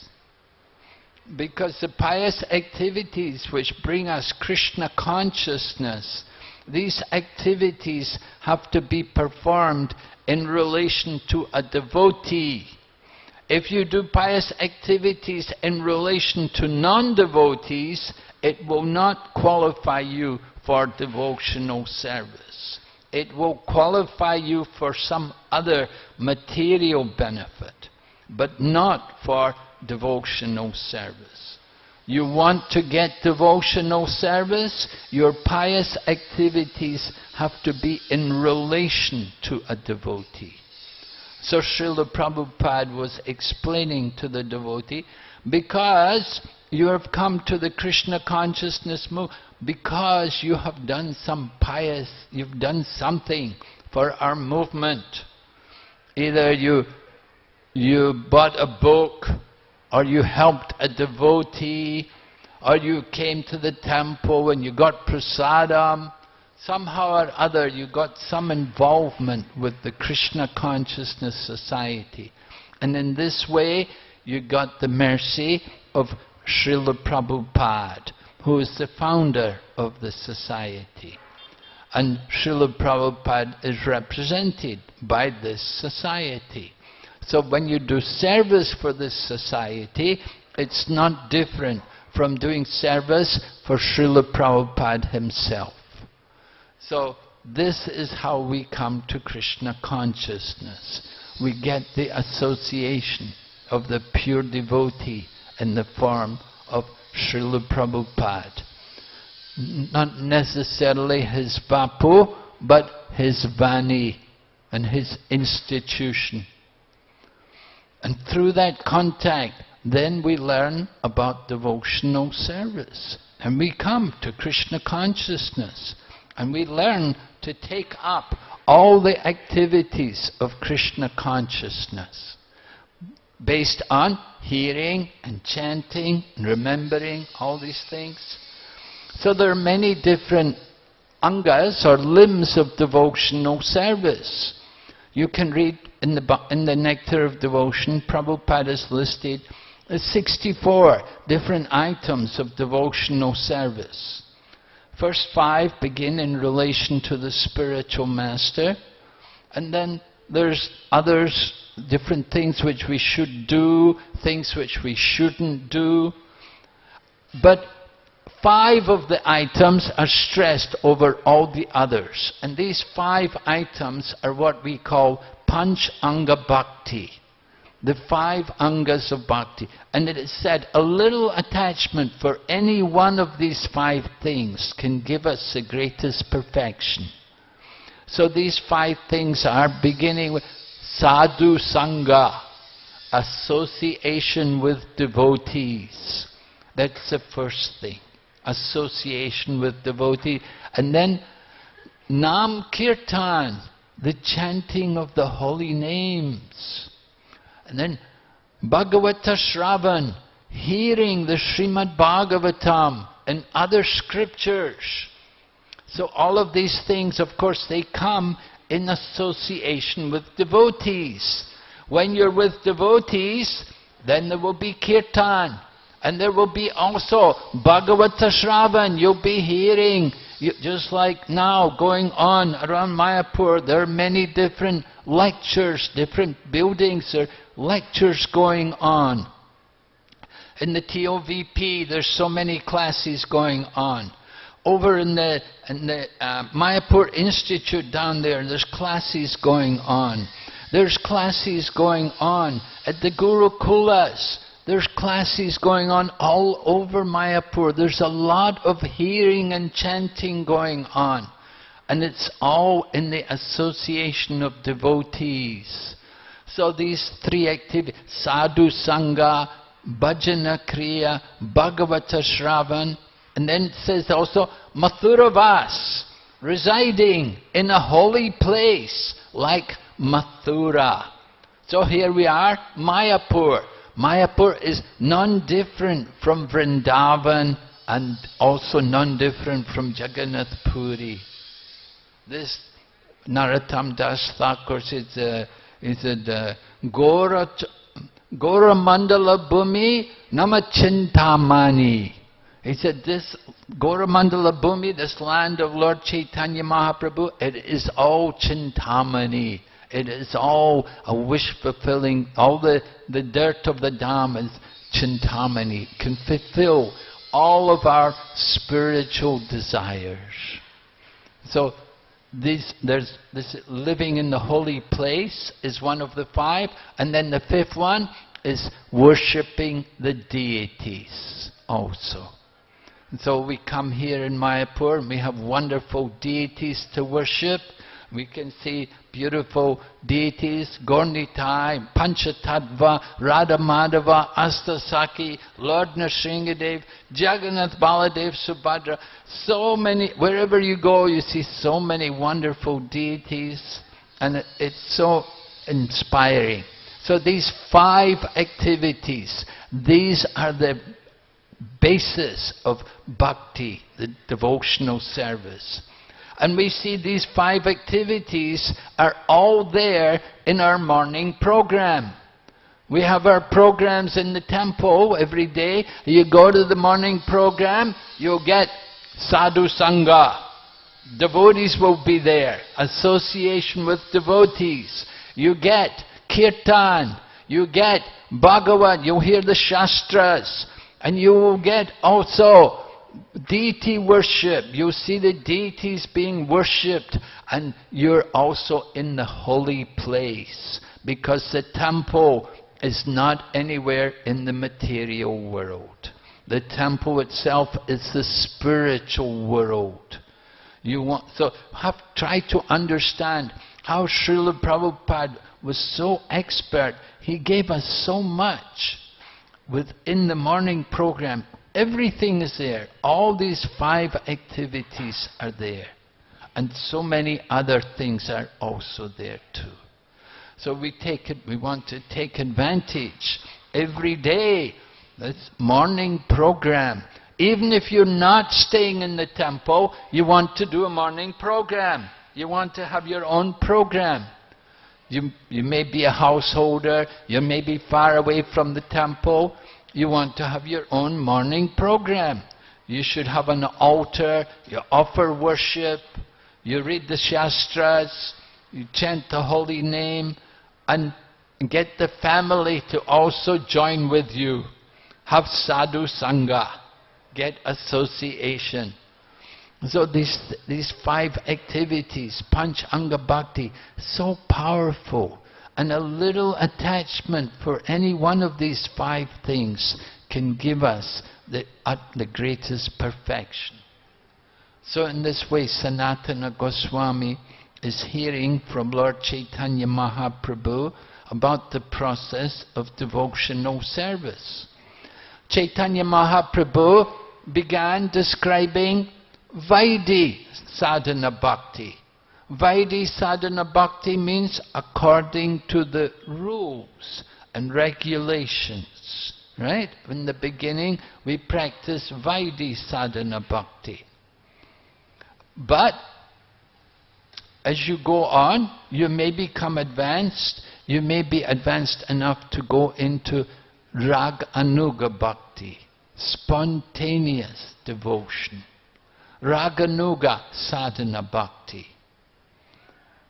Because the pious activities which bring us Krishna consciousness, these activities have to be performed in relation to a devotee. If you do pious activities in relation to non-devotees, it will not qualify you for devotional service. It will qualify you for some other material benefit, but not for devotional service. You want to get devotional service, your pious activities have to be in relation to a devotee. So Srila Prabhupada was explaining to the devotee, because you have come to the Krishna consciousness move, because you have done some pious, you've done something for our movement. Either you, you bought a book or you helped a devotee, or you came to the temple and you got prasadam, somehow or other you got some involvement with the Krishna Consciousness Society. And in this way, you got the mercy of Srila Prabhupada, who is the founder of the society. And Srila Prabhupada is represented by this society. So when you do service for this society, it's not different from doing service for Srila Prabhupada himself. So this is how we come to Krishna consciousness. We get the association of the pure devotee in the form of Srila Prabhupada. Not necessarily his vapu, but his vani and his institution. And through that contact, then we learn about devotional service. And we come to Krishna consciousness. And we learn to take up all the activities of Krishna consciousness based on hearing and chanting and remembering all these things. So there are many different angas or limbs of devotional service. You can read in the, in the Nectar of Devotion, Prabhupada has listed uh, 64 different items of devotional service. First five begin in relation to the spiritual master, and then there's others, different things which we should do, things which we shouldn't do. But five of the items are stressed over all the others. And these five items are what we call Panch Anga Bhakti the five angas of bhakti. And it is said a little attachment for any one of these five things can give us the greatest perfection. So these five things are beginning with sadhu sangha, association with devotees. That's the first thing, association with devotees. And then nam kirtan, the chanting of the holy names. And then Bhagavata Shravan, hearing the Srimad Bhagavatam and other scriptures. So all of these things, of course, they come in association with devotees. When you're with devotees, then there will be kirtan. And there will be also Bhagavata Shravan. You'll be hearing, you, just like now going on around Mayapur, there are many different lectures, different buildings, there lectures going on. In the TOVP, there's so many classes going on. Over in the, in the uh, Mayapur Institute down there, there's classes going on. There's classes going on at the Gurukulas. There's classes going on all over Mayapur. There's a lot of hearing and chanting going on. And it's all in the association of devotees. So these three activities, sadhu sangha, bhajana kriya, bhagavata shravan, and then it says also Mathuravas, residing in a holy place like Mathura. So here we are, Mayapur. Mayapur is non-different from Vrindavan and also non-different from Jagannath Puri. This Narottam Das Thakur says, uh, he said, uh, Gora, Gora Mandala Bhumi Namachintamani. He said, this Gora Mandala Bhumi, this land of Lord Chaitanya Mahaprabhu, it is all Chintamani. It is all a wish-fulfilling, all the, the dirt of the Dham is Chintamani, can fulfill all of our spiritual desires. So there's this living in the holy place is one of the five, and then the fifth one is worshipping the deities also. And so we come here in Mayapur and we have wonderful deities to worship. We can see beautiful deities, Gaura-Nitai, Panchatattva, Radha Madhava, Astasakhi, Lord Nrsingadev, Jagannath Baladev, Subhadra. So many, wherever you go, you see so many wonderful deities, and it's so inspiring. So these five activities, these are the basis of bhakti, the devotional service. And we see these five activities are all there in our morning program. We have our programs in the temple every day. You go to the morning program, you'll get sadhu sangha. Devotees will be there. Association with devotees. You get kirtan. You get Bhagavad, You'll hear the Shastras. And you will get also deity worship. You see the deities being worshipped and you're also in the holy place because the temple is not anywhere in the material world. The temple itself is the spiritual world. You want, so have try to understand how Srila Prabhupada was so expert. He gave us so much within the morning program Everything is there. All these five activities are there. And so many other things are also there too. So we take it, we want to take advantage every day. This morning program. Even if you're not staying in the temple, you want to do a morning program. You want to have your own program. You, you may be a householder, you may be far away from the temple, you want to have your own morning program. you should have an altar, you offer worship, you read the Shastras, you chant the holy name, and get the family to also join with you. Have sadhu sangha, get association. So these, these five activities, panch anga bhakti, so powerful. And a little attachment for any one of these five things can give us the, uh, the greatest perfection. So in this way, Sanatana Goswami is hearing from Lord Chaitanya Mahaprabhu about the process of devotional service. Chaitanya Mahaprabhu began describing Vaidhi sadhana bhakti. Vaidhi sadhana bhakti means according to the rules and regulations. Right? In the beginning, we practice Vaidhi sadhana bhakti. But as you go on, you may become advanced, you may be advanced enough to go into Rag Anuga Bhakti, spontaneous devotion. Raganuga sadhana bhakti.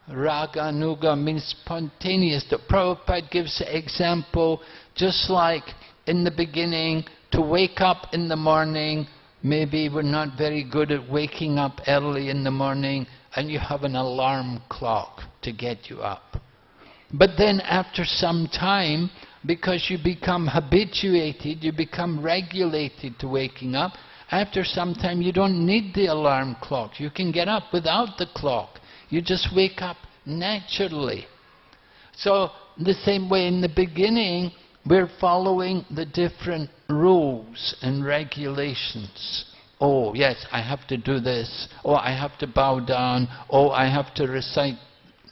Raganuga means spontaneous. The Prabhupada gives an example, just like in the beginning, to wake up in the morning, maybe we're not very good at waking up early in the morning, and you have an alarm clock to get you up. But then after some time, because you become habituated, you become regulated to waking up, after some time you don't need the alarm clock. You can get up without the clock. You just wake up naturally. So the same way in the beginning, we're following the different rules and regulations. Oh, yes, I have to do this. Oh, I have to bow down. Oh, I have to recite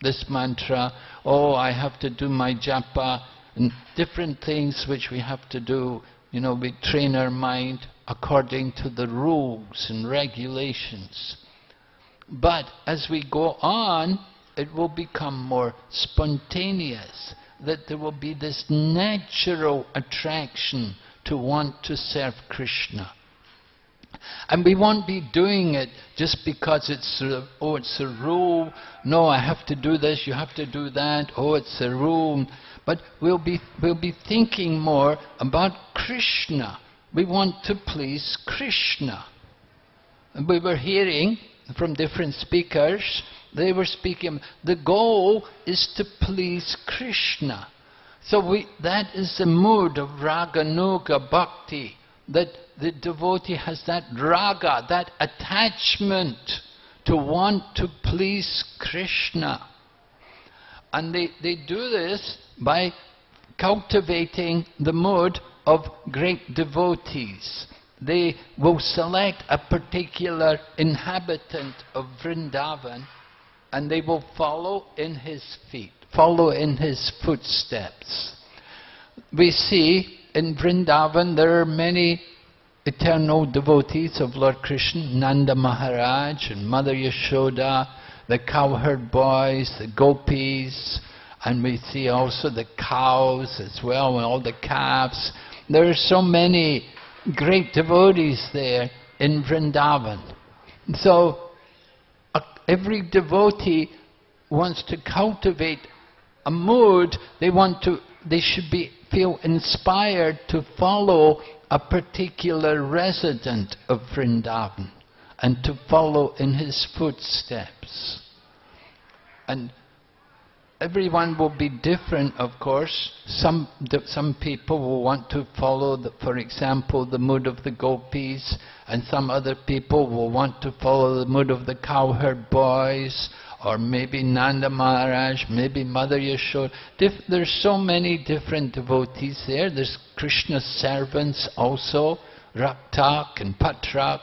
this mantra. Oh, I have to do my japa. And different things which we have to do. You know, we train our mind according to the rules and regulations. But as we go on, it will become more spontaneous, that there will be this natural attraction to want to serve Krishna. And we won't be doing it just because it's a, oh it's a rule, no I have to do this, you have to do that, oh it's a rule. But we'll be, we'll be thinking more about Krishna we want to please Krishna. And we were hearing from different speakers, they were speaking, the goal is to please Krishna. So we, that is the mood of raganuga bhakti, that the devotee has that raga, that attachment to want to please Krishna. And they, they do this by cultivating the mood of great devotees. They will select a particular inhabitant of Vrindavan and they will follow in his feet, follow in his footsteps. We see in Vrindavan there are many eternal devotees of Lord Krishna, Nanda Maharaj and Mother Yashoda, the cowherd boys, the gopis, and we see also the cows as well, and all the calves. There are so many great devotees there in Vrindavan. So every devotee wants to cultivate a mood, they want to, they should be, feel inspired to follow a particular resident of Vrindavan and to follow in his footsteps. And everyone will be different, of course. Some, some people will want to follow, the, for example, the mood of the gopis, and some other people will want to follow the mood of the cowherd boys, or maybe Nanda Maharaj, maybe Mother Yashoda. There's so many different devotees there. There's Krishna's servants also, Raktak and Patrak.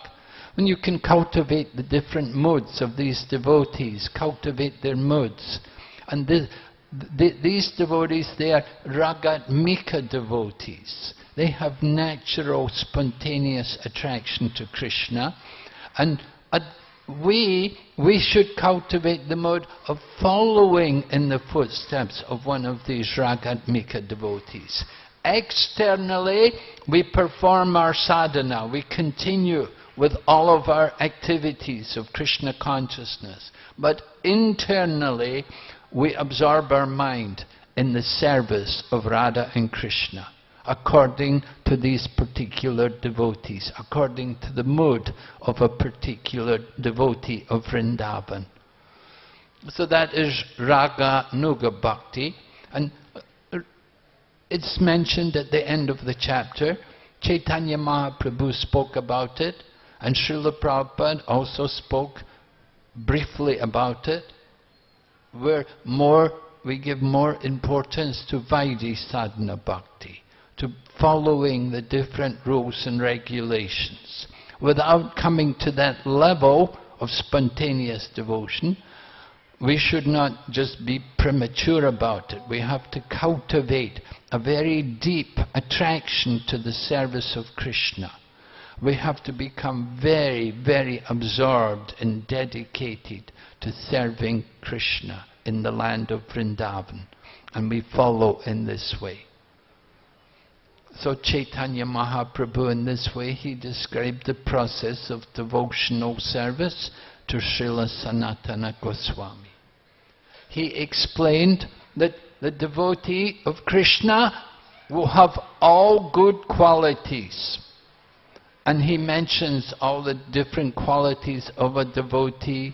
When you can cultivate the different moods of these devotees, cultivate their moods, and these devotees, they are ragatmika devotees. They have natural, spontaneous attraction to Krishna. And we, we should cultivate the mode of following in the footsteps of one of these ragatmika devotees. Externally, we perform our sadhana, we continue with all of our activities of Krishna consciousness. But internally, we absorb our mind in the service of Radha and Krishna, according to these particular devotees, according to the mood of a particular devotee of Vrindavan. So that is Raganuga Bhakti. And uh, it's mentioned at the end of the chapter. Chaitanya Mahaprabhu spoke about it, and Srila Prabhupada also spoke briefly about it, where more we give more importance to Vaidhi sadhana bhakti, to following the different rules and regulations. Without coming to that level of spontaneous devotion, we should not just be premature about it. We have to cultivate a very deep attraction to the service of Krishna. We have to become very, very absorbed and dedicated to serving Krishna in the land of Vrindavan. And we follow in this way. So Chaitanya Mahaprabhu in this way, he described the process of devotional service to Srila Sanatana Goswami he explained that the devotee of Krishna will have all good qualities. And he mentions all the different qualities of a devotee.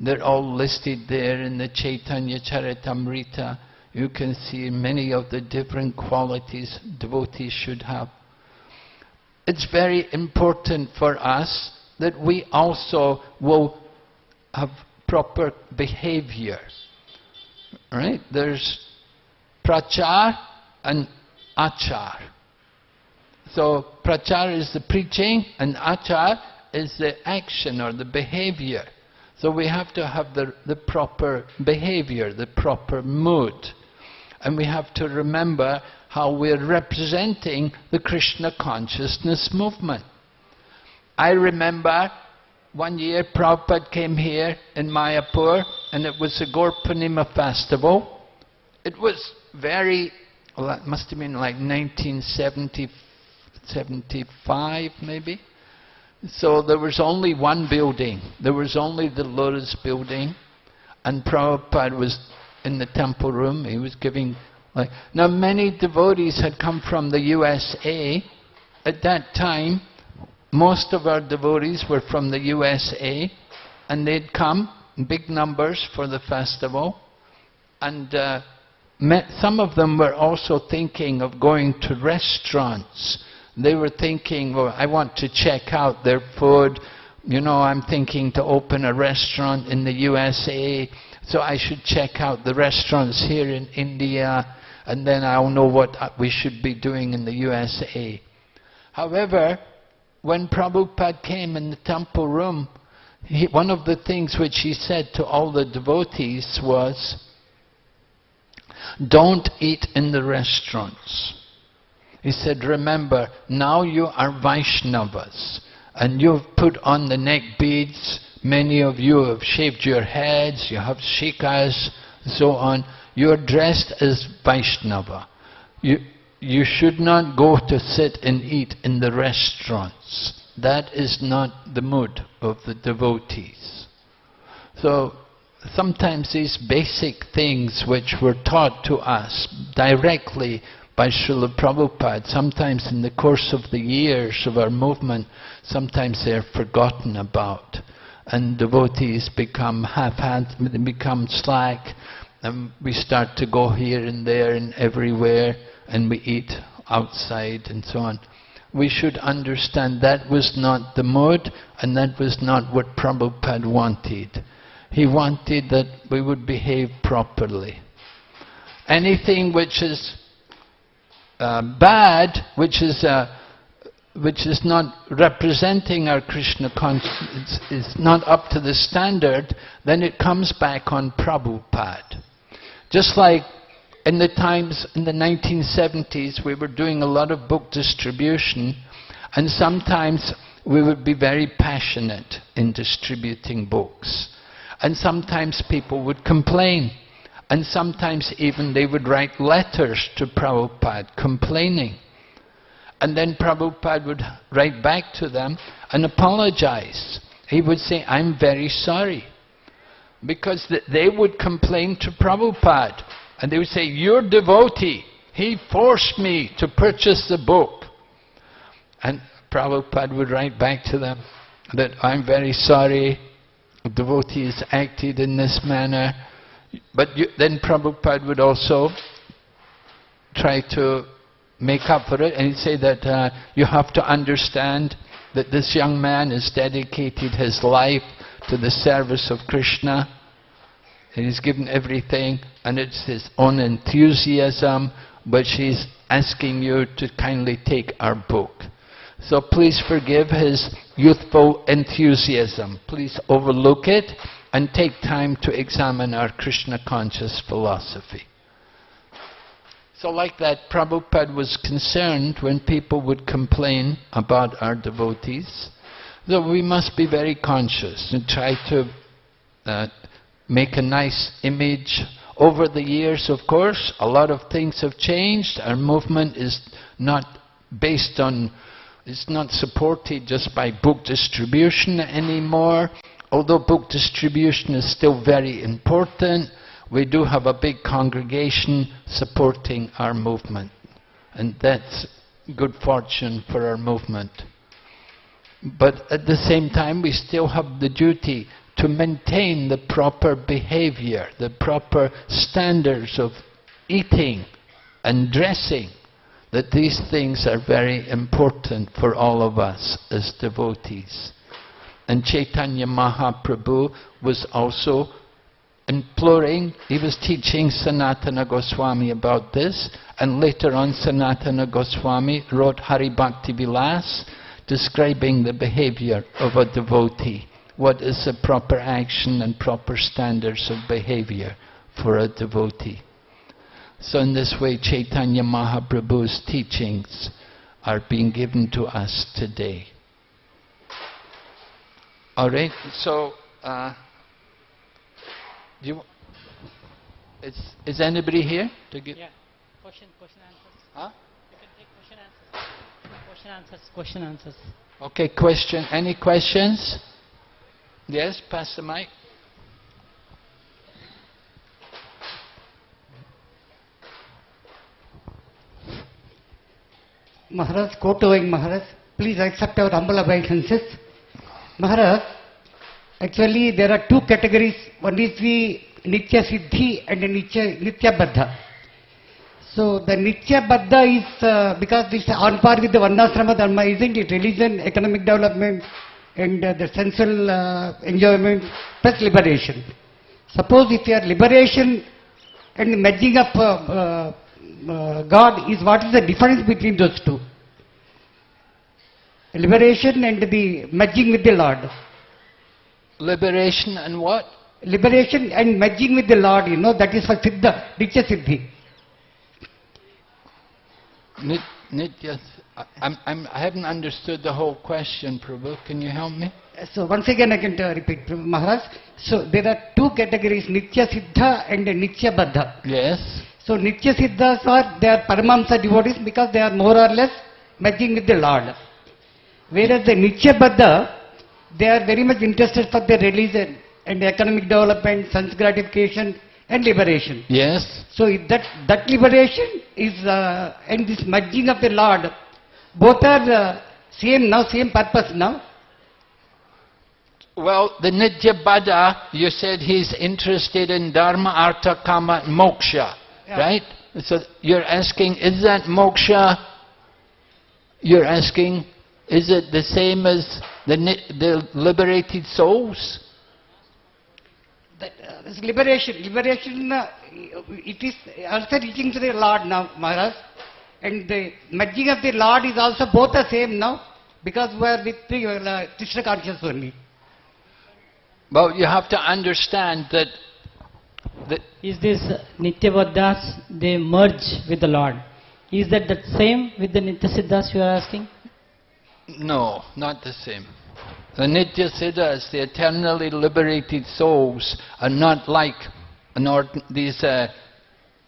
They're all listed there in the Chaitanya Charitamrita. You can see many of the different qualities devotees should have. It's very important for us that we also will have proper behavior. Right? There's prachar and achar. So prachar is the preaching and achar is the action or the behavior. So we have to have the, the proper behavior, the proper mood. And we have to remember how we're representing the Krishna consciousness movement. I remember one year Prabhupada came here in Mayapur and it was the Gaur festival. It was very, well, that must have been like 1975 maybe. So there was only one building. There was only the Lotus building and Prabhupada was in the temple room. He was giving like now many devotees had come from the USA at that time most of our devotees were from the USA and they'd come in big numbers for the festival and uh, some of them were also thinking of going to restaurants. They were thinking, well, I want to check out their food. You know, I'm thinking to open a restaurant in the USA, so I should check out the restaurants here in India, and then I'll know what we should be doing in the USA. However, when Prabhupada came in the temple room, he, one of the things which he said to all the devotees was, don't eat in the restaurants. He said, remember, now you are Vaishnavas, and you've put on the neck beads, many of you have shaved your heads, you have shikas, so on. You're dressed as Vaishnava. You, you should not go to sit and eat in the restaurants. That is not the mood of the devotees. So sometimes these basic things which were taught to us directly by Srila Prabhupada, sometimes in the course of the years of our movement, sometimes they're forgotten about. And devotees become half-handed, become slack, and we start to go here and there and everywhere and we eat outside and so on. We should understand that was not the mood and that was not what Prabhupada wanted. He wanted that we would behave properly. Anything which is uh, bad, which is uh, which is not representing our Krishna consciousness, is not up to the standard, then it comes back on Prabhupada. Just like in the times, in the 1970s, we were doing a lot of book distribution, and sometimes we would be very passionate in distributing books. And sometimes people would complain. And sometimes even they would write letters to Prabhupada complaining. and then Prabhupada would write back to them and apologize. He would say, I'm very sorry. Because they would complain to Prabhupada. And they would say, your devotee, he forced me to purchase the book. And Prabhupada would write back to them that I'm very sorry, the devotee has acted in this manner. But you, then Prabhupada would also try to make up for it and he'd say that uh, you have to understand that this young man has dedicated his life to the service of Krishna and he's given everything and it's his own enthusiasm which he's asking you to kindly take our book. So please forgive his youthful enthusiasm. Please overlook it and take time to examine our Krishna conscious philosophy. So like that, Prabhupada was concerned when people would complain about our devotees. So we must be very conscious and try to uh, make a nice image. Over the years, of course, a lot of things have changed. Our movement is not based on, it's not supported just by book distribution anymore. Although book distribution is still very important, we do have a big congregation supporting our movement. And that's good fortune for our movement. But at the same time, we still have the duty to maintain the proper behavior, the proper standards of eating and dressing, that these things are very important for all of us as devotees. And Chaitanya Mahaprabhu was also imploring, he was teaching Sanatana Goswami about this, and later on Sanatana Goswami wrote Hari Bhakti Vilas, describing the behavior of a devotee. What is the proper action and proper standards of behavior for a devotee? So in this way, Chaitanya Mahaprabhu's teachings are being given to us today. Alright, so uh, do you, is, is anybody here to give? Yeah. Question, question, answers. Huh? You can take question, answers. Question, answers, question, answers. Okay, question. Any questions? Yes, pass the mic. Maharaj, Kotowing Maharaj, please accept our humble obeisances. Maharaj, Actually, there are two categories. One is the Nitya Siddhi and the Nitya, Nityabaddha. So the Nityabaddha is, uh, because this on par with the Varnasrama Dharma, isn't it? Religion, economic development, and uh, the sensual uh, enjoyment, plus liberation. Suppose if your liberation and merging up uh, uh, uh, God is, what is the difference between those two? Liberation and the merging with the Lord. Liberation and what? Liberation and merging with the Lord, you know, that is for Siddha, Nitya Siddhi. Nitya, I'm, I'm, I haven't understood the whole question, Prabhu. Can you help me? So once again I can uh, repeat, Maharaj. So there are two categories, Nitya Siddha and Nityabaddha. Yes. So Nitya Siddhas are, they are Paramahamsa devotees because they are more or less merging with the Lord. Whereas the Nityabaddha, they are very much interested for their religion and economic development, sense gratification and liberation. Yes. So that, that liberation is, uh, and this merging of the Lord, both are uh, same now, same purpose now. Well, the Nityabaddha, you said he's interested in Dharma, Artha, Kama, Moksha, Yeah. right? So you're asking, is that Moksha? You're asking, is it the same as the, the liberated souls? That, uh, this liberation, liberation, uh, it is also reaching to the Lord now, Maharaj. And the merging of the Lord is also both the same now, because we are with the uh, Krishna conscious only. Well, you have to understand that, that Is this uh, Nitya they merge with the Lord. Is that the same with the Nitya Siddhas you are asking? No, not the same. The Nitya Siddhas, the eternally liberated souls, are not like these uh,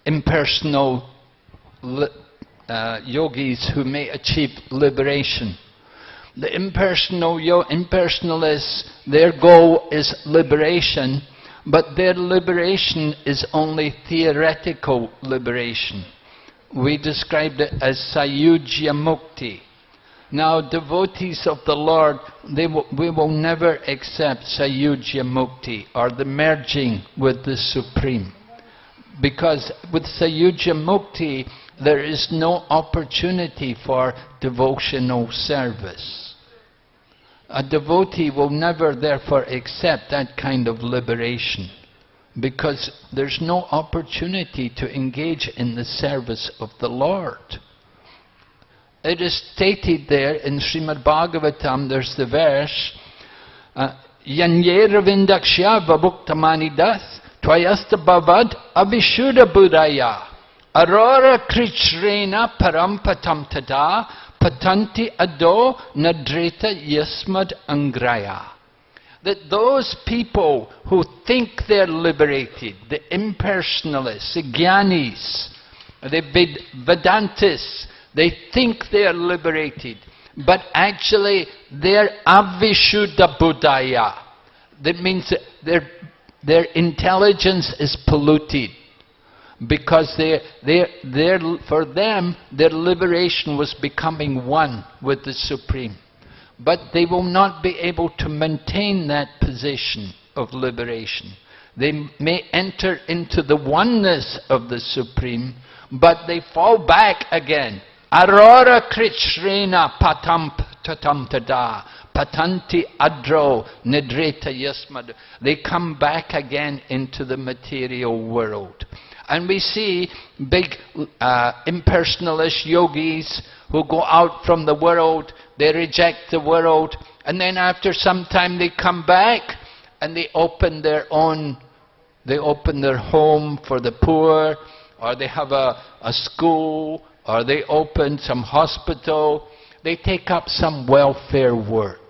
impersonal uh, yogis who may achieve liberation. The impersonal impersonalists, their goal is liberation, but their liberation is only theoretical liberation. We described it as sayujya mukti. Now, devotees of the Lord, we will never accept sayujya mukti, or the merging with the Supreme. Because with sayujya mukti, there is no opportunity for devotional service. A devotee will never therefore accept that kind of liberation because there's no opportunity to engage in the service of the Lord. It is stated there in Srimad Bhagavatam, there's the verse, uh, Yanyera vindakshya vabhuktamanidas tvayasta bhavad abhishuddha buddhaya arora krichrena parampatam tada patanti ado Nadrita yasmad angraya. That those people who think they're liberated, the impersonalists, the jnanis, the Vedantists, they think they are liberated, but actually they're avishuddha buddhaya. That means their, their intelligence is polluted because they, they, for them, their liberation was becoming one with the Supreme but they will not be able to maintain that position of liberation. They may enter into the oneness of the Supreme, but they fall back again. Aurora krichrena Patamp tatam tada patanti adro nidreta yasmad. They come back again into the material world. And we see big uh, impersonalist yogis who go out from the world they reject the world, and then after some time they come back and they open their own, they open their home for the poor, or they have a, a school, or they open some hospital. They take up some welfare work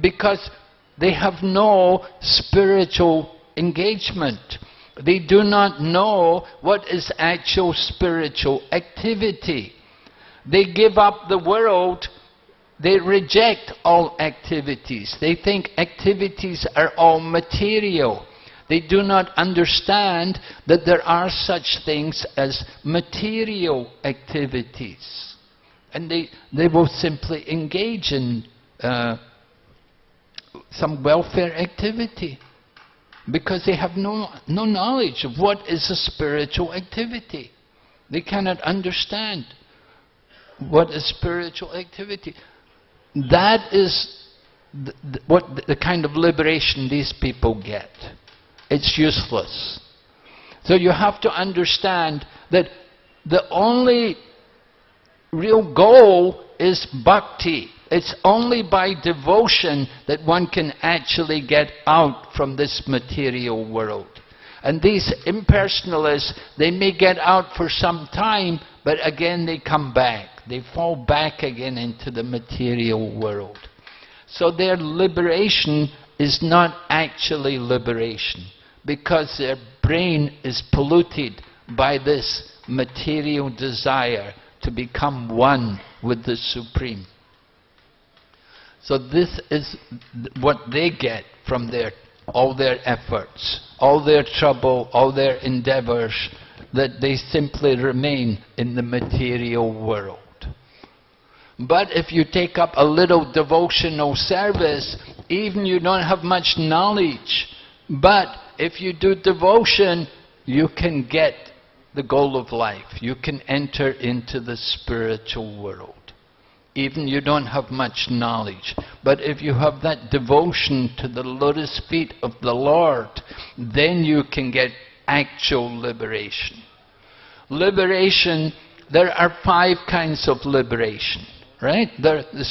because they have no spiritual engagement. They do not know what is actual spiritual activity. They give up the world they reject all activities. They think activities are all material. They do not understand that there are such things as material activities. And they, they will simply engage in uh, some welfare activity because they have no, no knowledge of what is a spiritual activity. They cannot understand what is spiritual activity. That is the, the, what the kind of liberation these people get. It's useless. So you have to understand that the only real goal is bhakti. It's only by devotion that one can actually get out from this material world. And these impersonalists, they may get out for some time, but again they come back. They fall back again into the material world. So their liberation is not actually liberation because their brain is polluted by this material desire to become one with the Supreme. So this is what they get from their all their efforts, all their trouble, all their endeavors, that they simply remain in the material world. But if you take up a little devotional service, even you don't have much knowledge, but if you do devotion, you can get the goal of life. You can enter into the spiritual world. Even you don't have much knowledge. But if you have that devotion to the lotus feet of the Lord, then you can get actual liberation. Liberation, there are five kinds of liberation. Right? The, the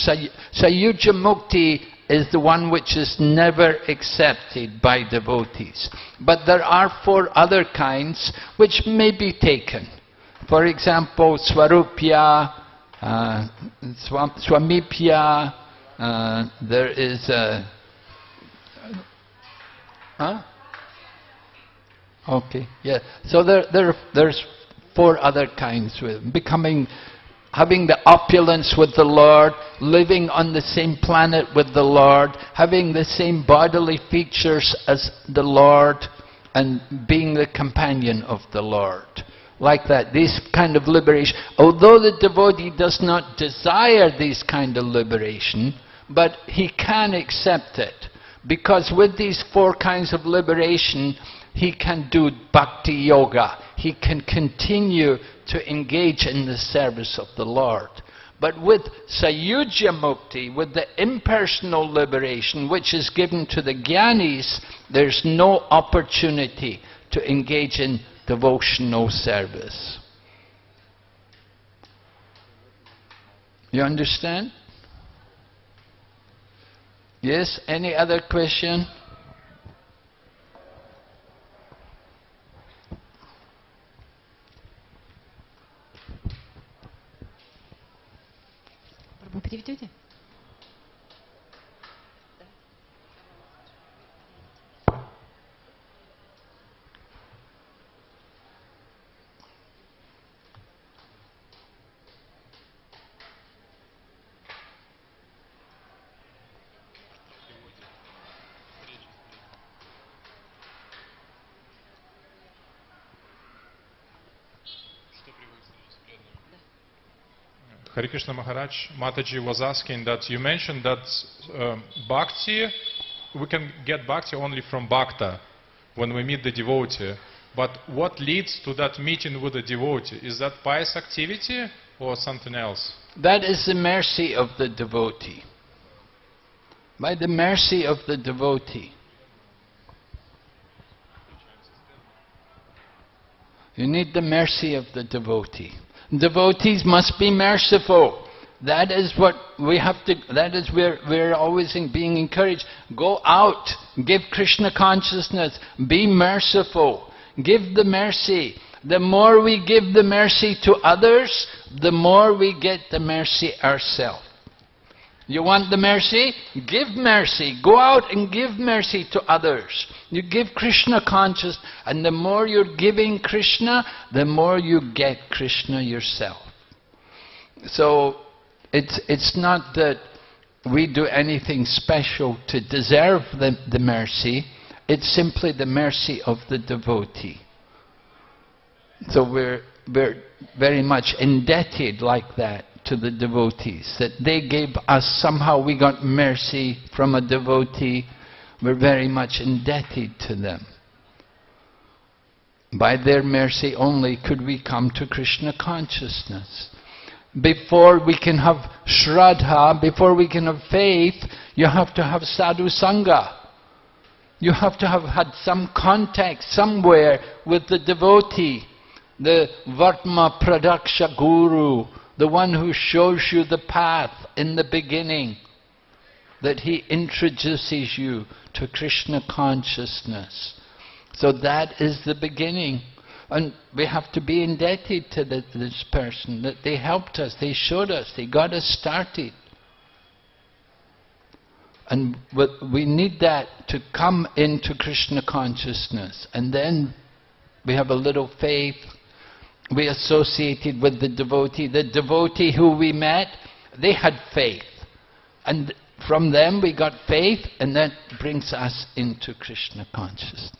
Sayujya Mukti is the one which is never accepted by devotees. But there are four other kinds which may be taken. For example, Swarupya, uh, Swamipya, uh, there is a... Huh? Okay, yeah. So there, there, there's four other kinds. With becoming having the opulence with the Lord, living on the same planet with the Lord, having the same bodily features as the Lord, and being the companion of the Lord. Like that, this kind of liberation. Although the devotee does not desire this kind of liberation, but he can accept it. Because with these four kinds of liberation, he can do bhakti yoga. He can continue to engage in the service of the Lord. But with Sayujya Mukti, with the impersonal liberation which is given to the Gyanis, there's no opportunity to engage in devotional service. You understand? Yes? Any other question? Вы переведете? Hare Krishna Maharaj, Mataji was asking that you mentioned that um, bhakti, we can get bhakti only from bhakta, when we meet the devotee. But what leads to that meeting with the devotee? Is that pious activity or something else? That is the mercy of the devotee. By the mercy of the devotee. You need the mercy of the devotee. Devotees must be merciful. That is what we have to, that is where we're always in being encouraged. Go out, give Krishna consciousness, be merciful, give the mercy. The more we give the mercy to others, the more we get the mercy ourselves. You want the mercy? Give mercy. Go out and give mercy to others. You give Krishna conscious, and the more you're giving Krishna, the more you get Krishna yourself. So, it's, it's not that we do anything special to deserve the, the mercy, it's simply the mercy of the devotee. So we're, we're very much indebted like that to the devotees, that they gave us, somehow we got mercy from a devotee, we're very much indebted to them. By their mercy only could we come to Krishna consciousness. Before we can have shraddha, before we can have faith, you have to have sadhu sangha. You have to have had some contact somewhere with the devotee, the Vartma Pradarshaka Guru, the one who shows you the path in the beginning, that he introduces you to Krishna consciousness. So that is the beginning. And we have to be indebted to the, this person, that they helped us, they showed us, they got us started. And we need that to come into Krishna consciousness. And then we have a little faith, we associated with the devotee. The devotee who we met, they had faith. And from them we got faith, and that brings us into Krishna consciousness.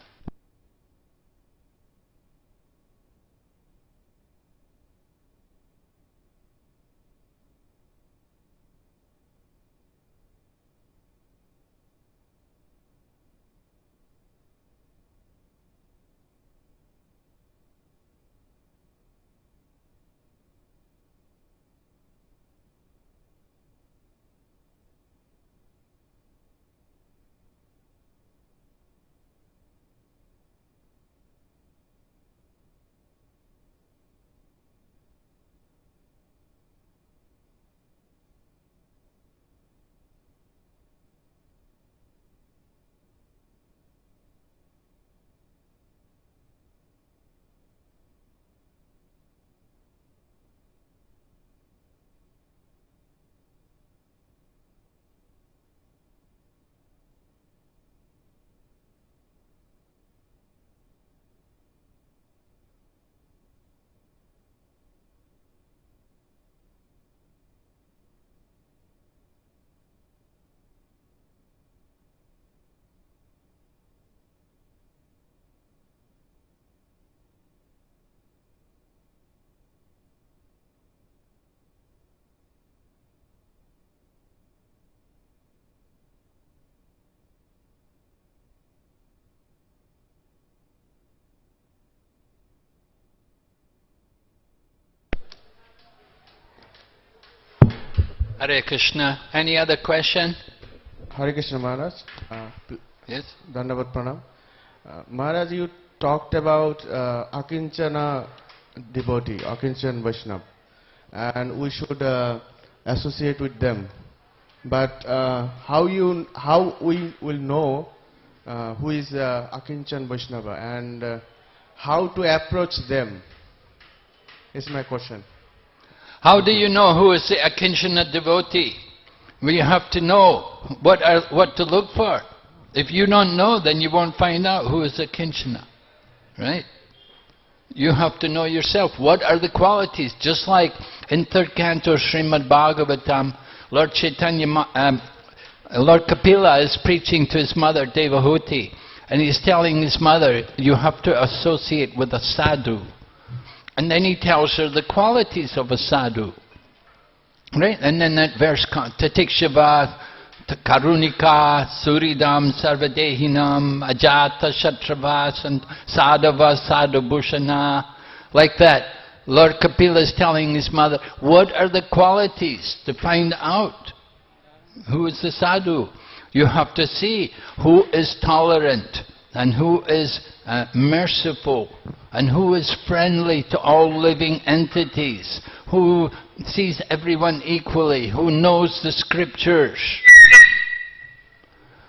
Hare Krishna. Any other question? Hare Krishna Maharaj. Uh, Yes? Dandavat Pranam. Uh, Maharaj, you talked about uh, Akinchana devotee, Akinchan Vaishnav, and we should uh, associate with them. But uh, how you how we will know uh, who is uh, Akinchan Vaishnava and uh, how to approach them is my question. How do you know who is the Akinchana devotee? We have to know what, are, what to look for. If you don't know, then you won't find out who is Akinchana. Right? You have to know yourself. What are the qualities? Just like in third canto Srimad Bhagavatam, Lord Chaitanya, um, Lord Kapila is preaching to his mother Devahuti, and he's telling his mother, you have to associate with a sadhu. And then he tells her the qualities of a sadhu. Right? And then that verse, Titikshava, Karunika, Suridam, Sarvadehinam, Ajata, Shatravas, and Sadhava, Sadhubhushana. Like that. Lord Kapila is telling his mother, what are the qualities to find out who is the sadhu? You have to see who is tolerant and who is uh, merciful and who is friendly to all living entities, who sees everyone equally, who knows the scriptures.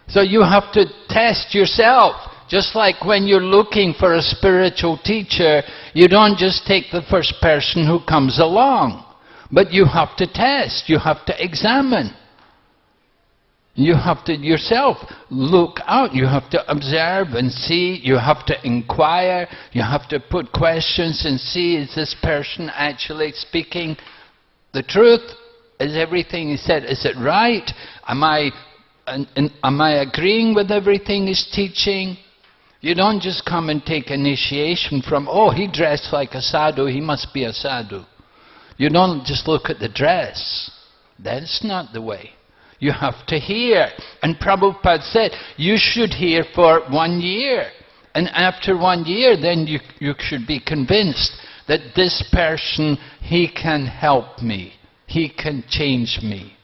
So you have to test yourself. Just like when you're looking for a spiritual teacher, you don't just take the first person who comes along. But you have to test, you have to examine. You have to yourself look out, you have to observe and see, you have to inquire, you have to put questions and see is this person actually speaking the truth? Is everything he said, is it right? Am I, an- an- am I agreeing with everything he's teaching? You don't just come and take initiation from, oh, he dressed like a sadhu, he must be a sadhu. You don't just look at the dress. That's not the way. You have to hear. And Prabhupada said, you should hear for one year. And after one year, then you, you should be convinced that this person, he can help me. He can change me.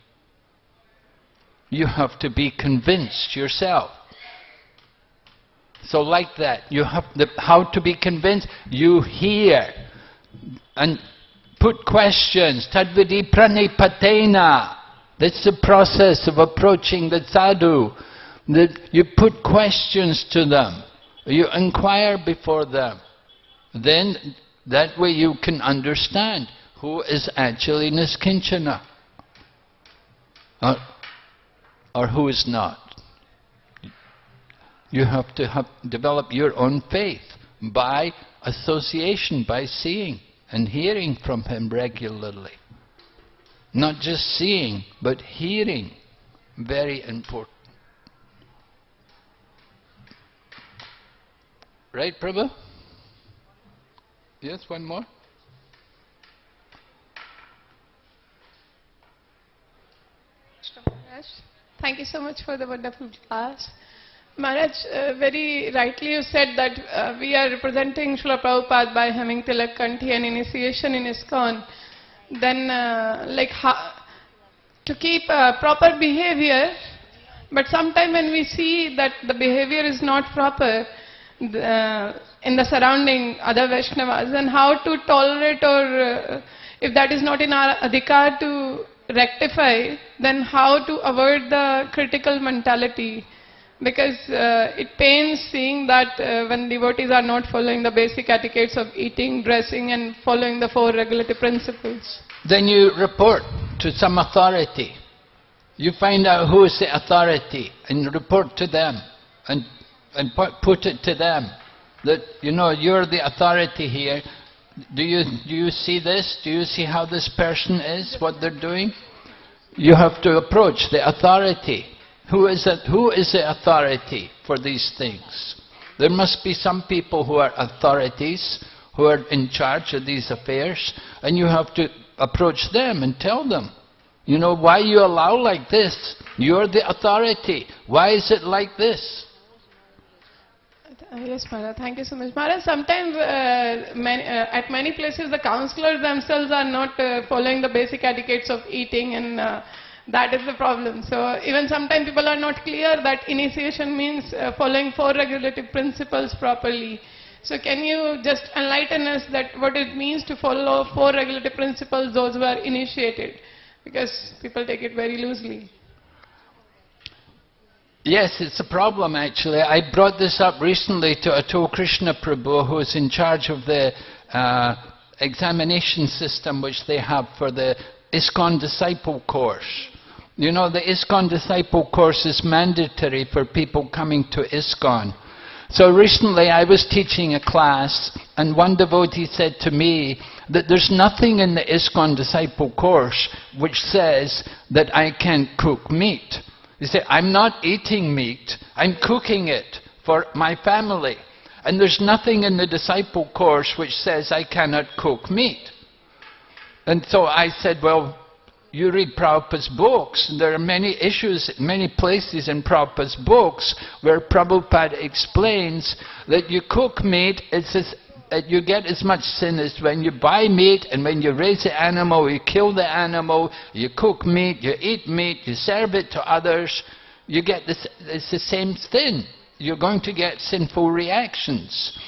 You have to be convinced yourself. So like that, you have the, how to be convinced? You hear and put questions. Tad viddhi pranipatena. That's the process of approaching the sadhu. That you put questions to them. You inquire before them. Then that way you can understand who is actually niskinchana or, or who is not. You have to have, develop your own faith by association, by seeing and hearing from him regularly. Not just seeing, but hearing. Very important. Right, Prabhu? Yes, one more? Thank you so much for the wonderful class. Maharaj, uh, very rightly you said that uh, we are representing Srila Prabhupada by having Tilak Kanthi and initiation in ISKCON. Then, uh, like, ha- to keep uh, proper behavior, but sometime when we see that the behavior is not proper uh, in the surrounding other Vaishnavas, then how to tolerate or uh, if that is not in our adhikar to rectify, then how to avoid the critical mentality? Because uh, it pains seeing that uh, when devotees are not following the basic etiquettes of eating, dressing and following the four regulative principles. Then you report to some authority. You find out who is the authority and report to them and, and put, it to them that, you know, you're the authority here. Do you, do you see this? Do you see how this person is, what they're doing? You have to approach the authority. Who is, it, who is the authority for these things? There must be some people who are authorities, who are in charge of these affairs, and you have to approach them and tell them, you know, why you allow like this? You're the authority. Why is it like this? Yes, Maharaj. Thank you so much. Maharaj, sometimes uh, many, uh, at many places the counselors themselves are not uh, following the basic etiquettes of eating and uh, that is the problem. So even sometimes people are not clear that initiation means uh, following four regulative principles properly. So can you just enlighten us that what it means to follow four regulative principles those who are initiated? Because people take it very loosely. Yes, it's a problem actually. I brought this up recently to Atul Krishna Prabhu, who is in charge of the uh, examination system which they have for the ISKCON Disciple course. You know, the ISKCON Disciple course is mandatory for people coming to ISKCON. So recently I was teaching a class and one devotee said to me that there's nothing in the ISKCON Disciple course which says that I can't cook meat. He said, I'm not eating meat, I'm cooking it for my family. And there's nothing in the disciple course which says I cannot cook meat. And so I said, well, you read Prabhupada's books, and there are many issues, many places in Prabhupada's books where Prabhupada explains that you cook meat, it's as, you get as much sin as when you buy meat and when you raise the animal, you kill the animal, you cook meat, you eat meat, you serve it to others, you get this, it's the same thing. You're going to get sinful reactions.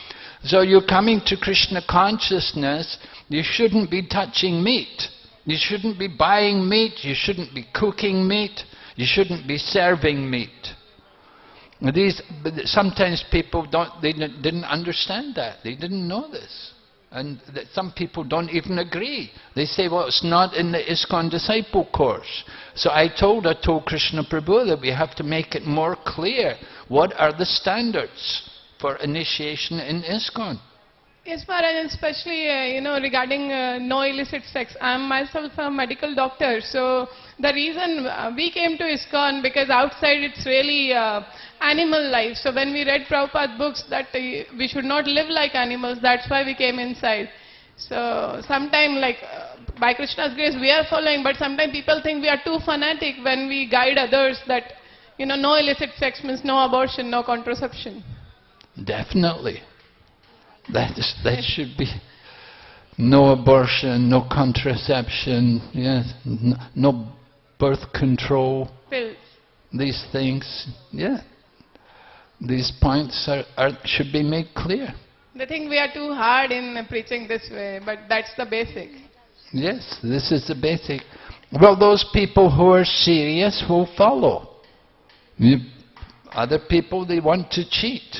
So you're coming to Krishna consciousness, you shouldn't be touching meat. You shouldn't be buying meat, you shouldn't be cooking meat, you shouldn't be serving meat. These, sometimes people don't, they didn't understand that. They didn't know this. And some people don't even agree. They say, well, it's not in the ISKCON disciple course. So I told, I told Krishna Prabhu that we have to make it more clear. What are the standards for initiation in ISKCON? Yes, Maharaj, especially, uh, you know, regarding uh, no illicit sex. I am myself a medical doctor, so the reason uh, we came to ISKCON, because outside it's really uh, animal life. So when we read Prabhupada books that uh, we should not live like animals, that's why we came inside. So sometimes like, uh, by Krishna's grace, we are following, but sometimes people think we are too fanatic when we guide others that, you know, no illicit sex means no abortion, no contraception. Definitely. That, is, that should be no abortion, no contraception, yes, no birth control, Pills. these things, yeah. These points are, are, should be made clear. They think we are too hard in preaching this way, but that's the basic. Yes, this is the basic. Well, those people who are serious will follow. Other people, they want to cheat.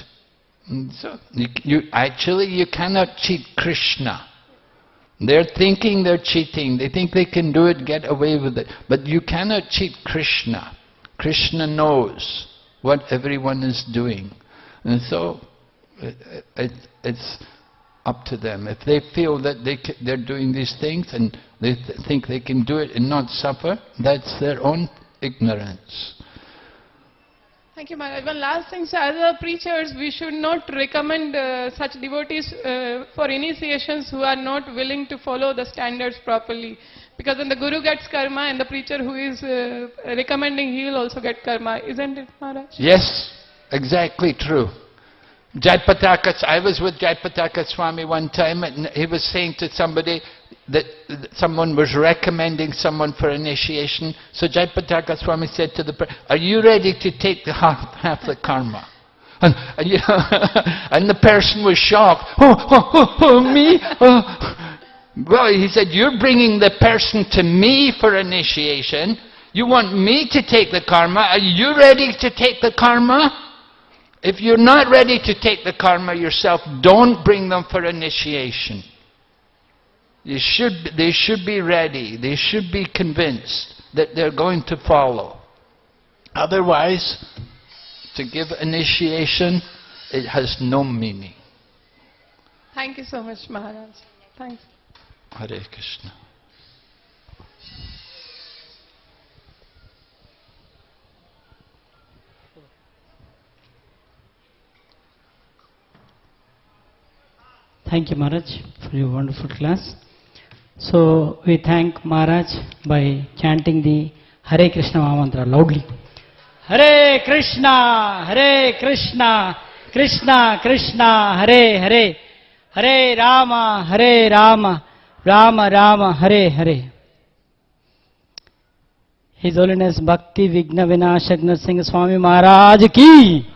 So, you, you, actually, you cannot cheat Krishna. They're thinking they're cheating. They think they can do it, get away with it. But you cannot cheat Krishna. Krishna knows what everyone is doing. And so, it, it, it's up to them. If they feel that they they're doing these things and they th- think they can do it and not suffer, that's their own ignorance. Thank you, Maharaj. One last thing, so as a preachers, we should not recommend uh, such devotees uh, for initiations who are not willing to follow the standards properly. Because when the guru gets karma and the preacher who is uh, recommending, he will also get karma. Isn't it, Maharaj? Yes, exactly true. Jayapataka, I was with Jayapataka Swami one time and he was saying to somebody that someone was recommending someone for initiation. So Jayapataka Swami said to the person, are you ready to take the half, half the karma? And, and, you know, and the person was shocked. Oh, oh, oh, oh me? Oh. Well, he said, you're bringing the person to me for initiation. You want me to take the karma. Are you ready to take the karma? If you're not ready to take the karma yourself, don't bring them for initiation. You should, they should be ready. They should be convinced that they're going to follow. Otherwise, to give initiation, it has no meaning. Thank you so much, Maharaj. Thanks. Hare Krishna. Thank you, Maharaj, for your wonderful class. So we thank Maharaj by chanting the Hare Krishna Mahamantra loudly. Hare Krishna, Hare Krishna, Krishna Krishna Hare Hare Hare Ram Hare Ram Ram Ram Hare Hare His Holiness Bhakti Vigna Vinashak Singh Swami Maharaj ki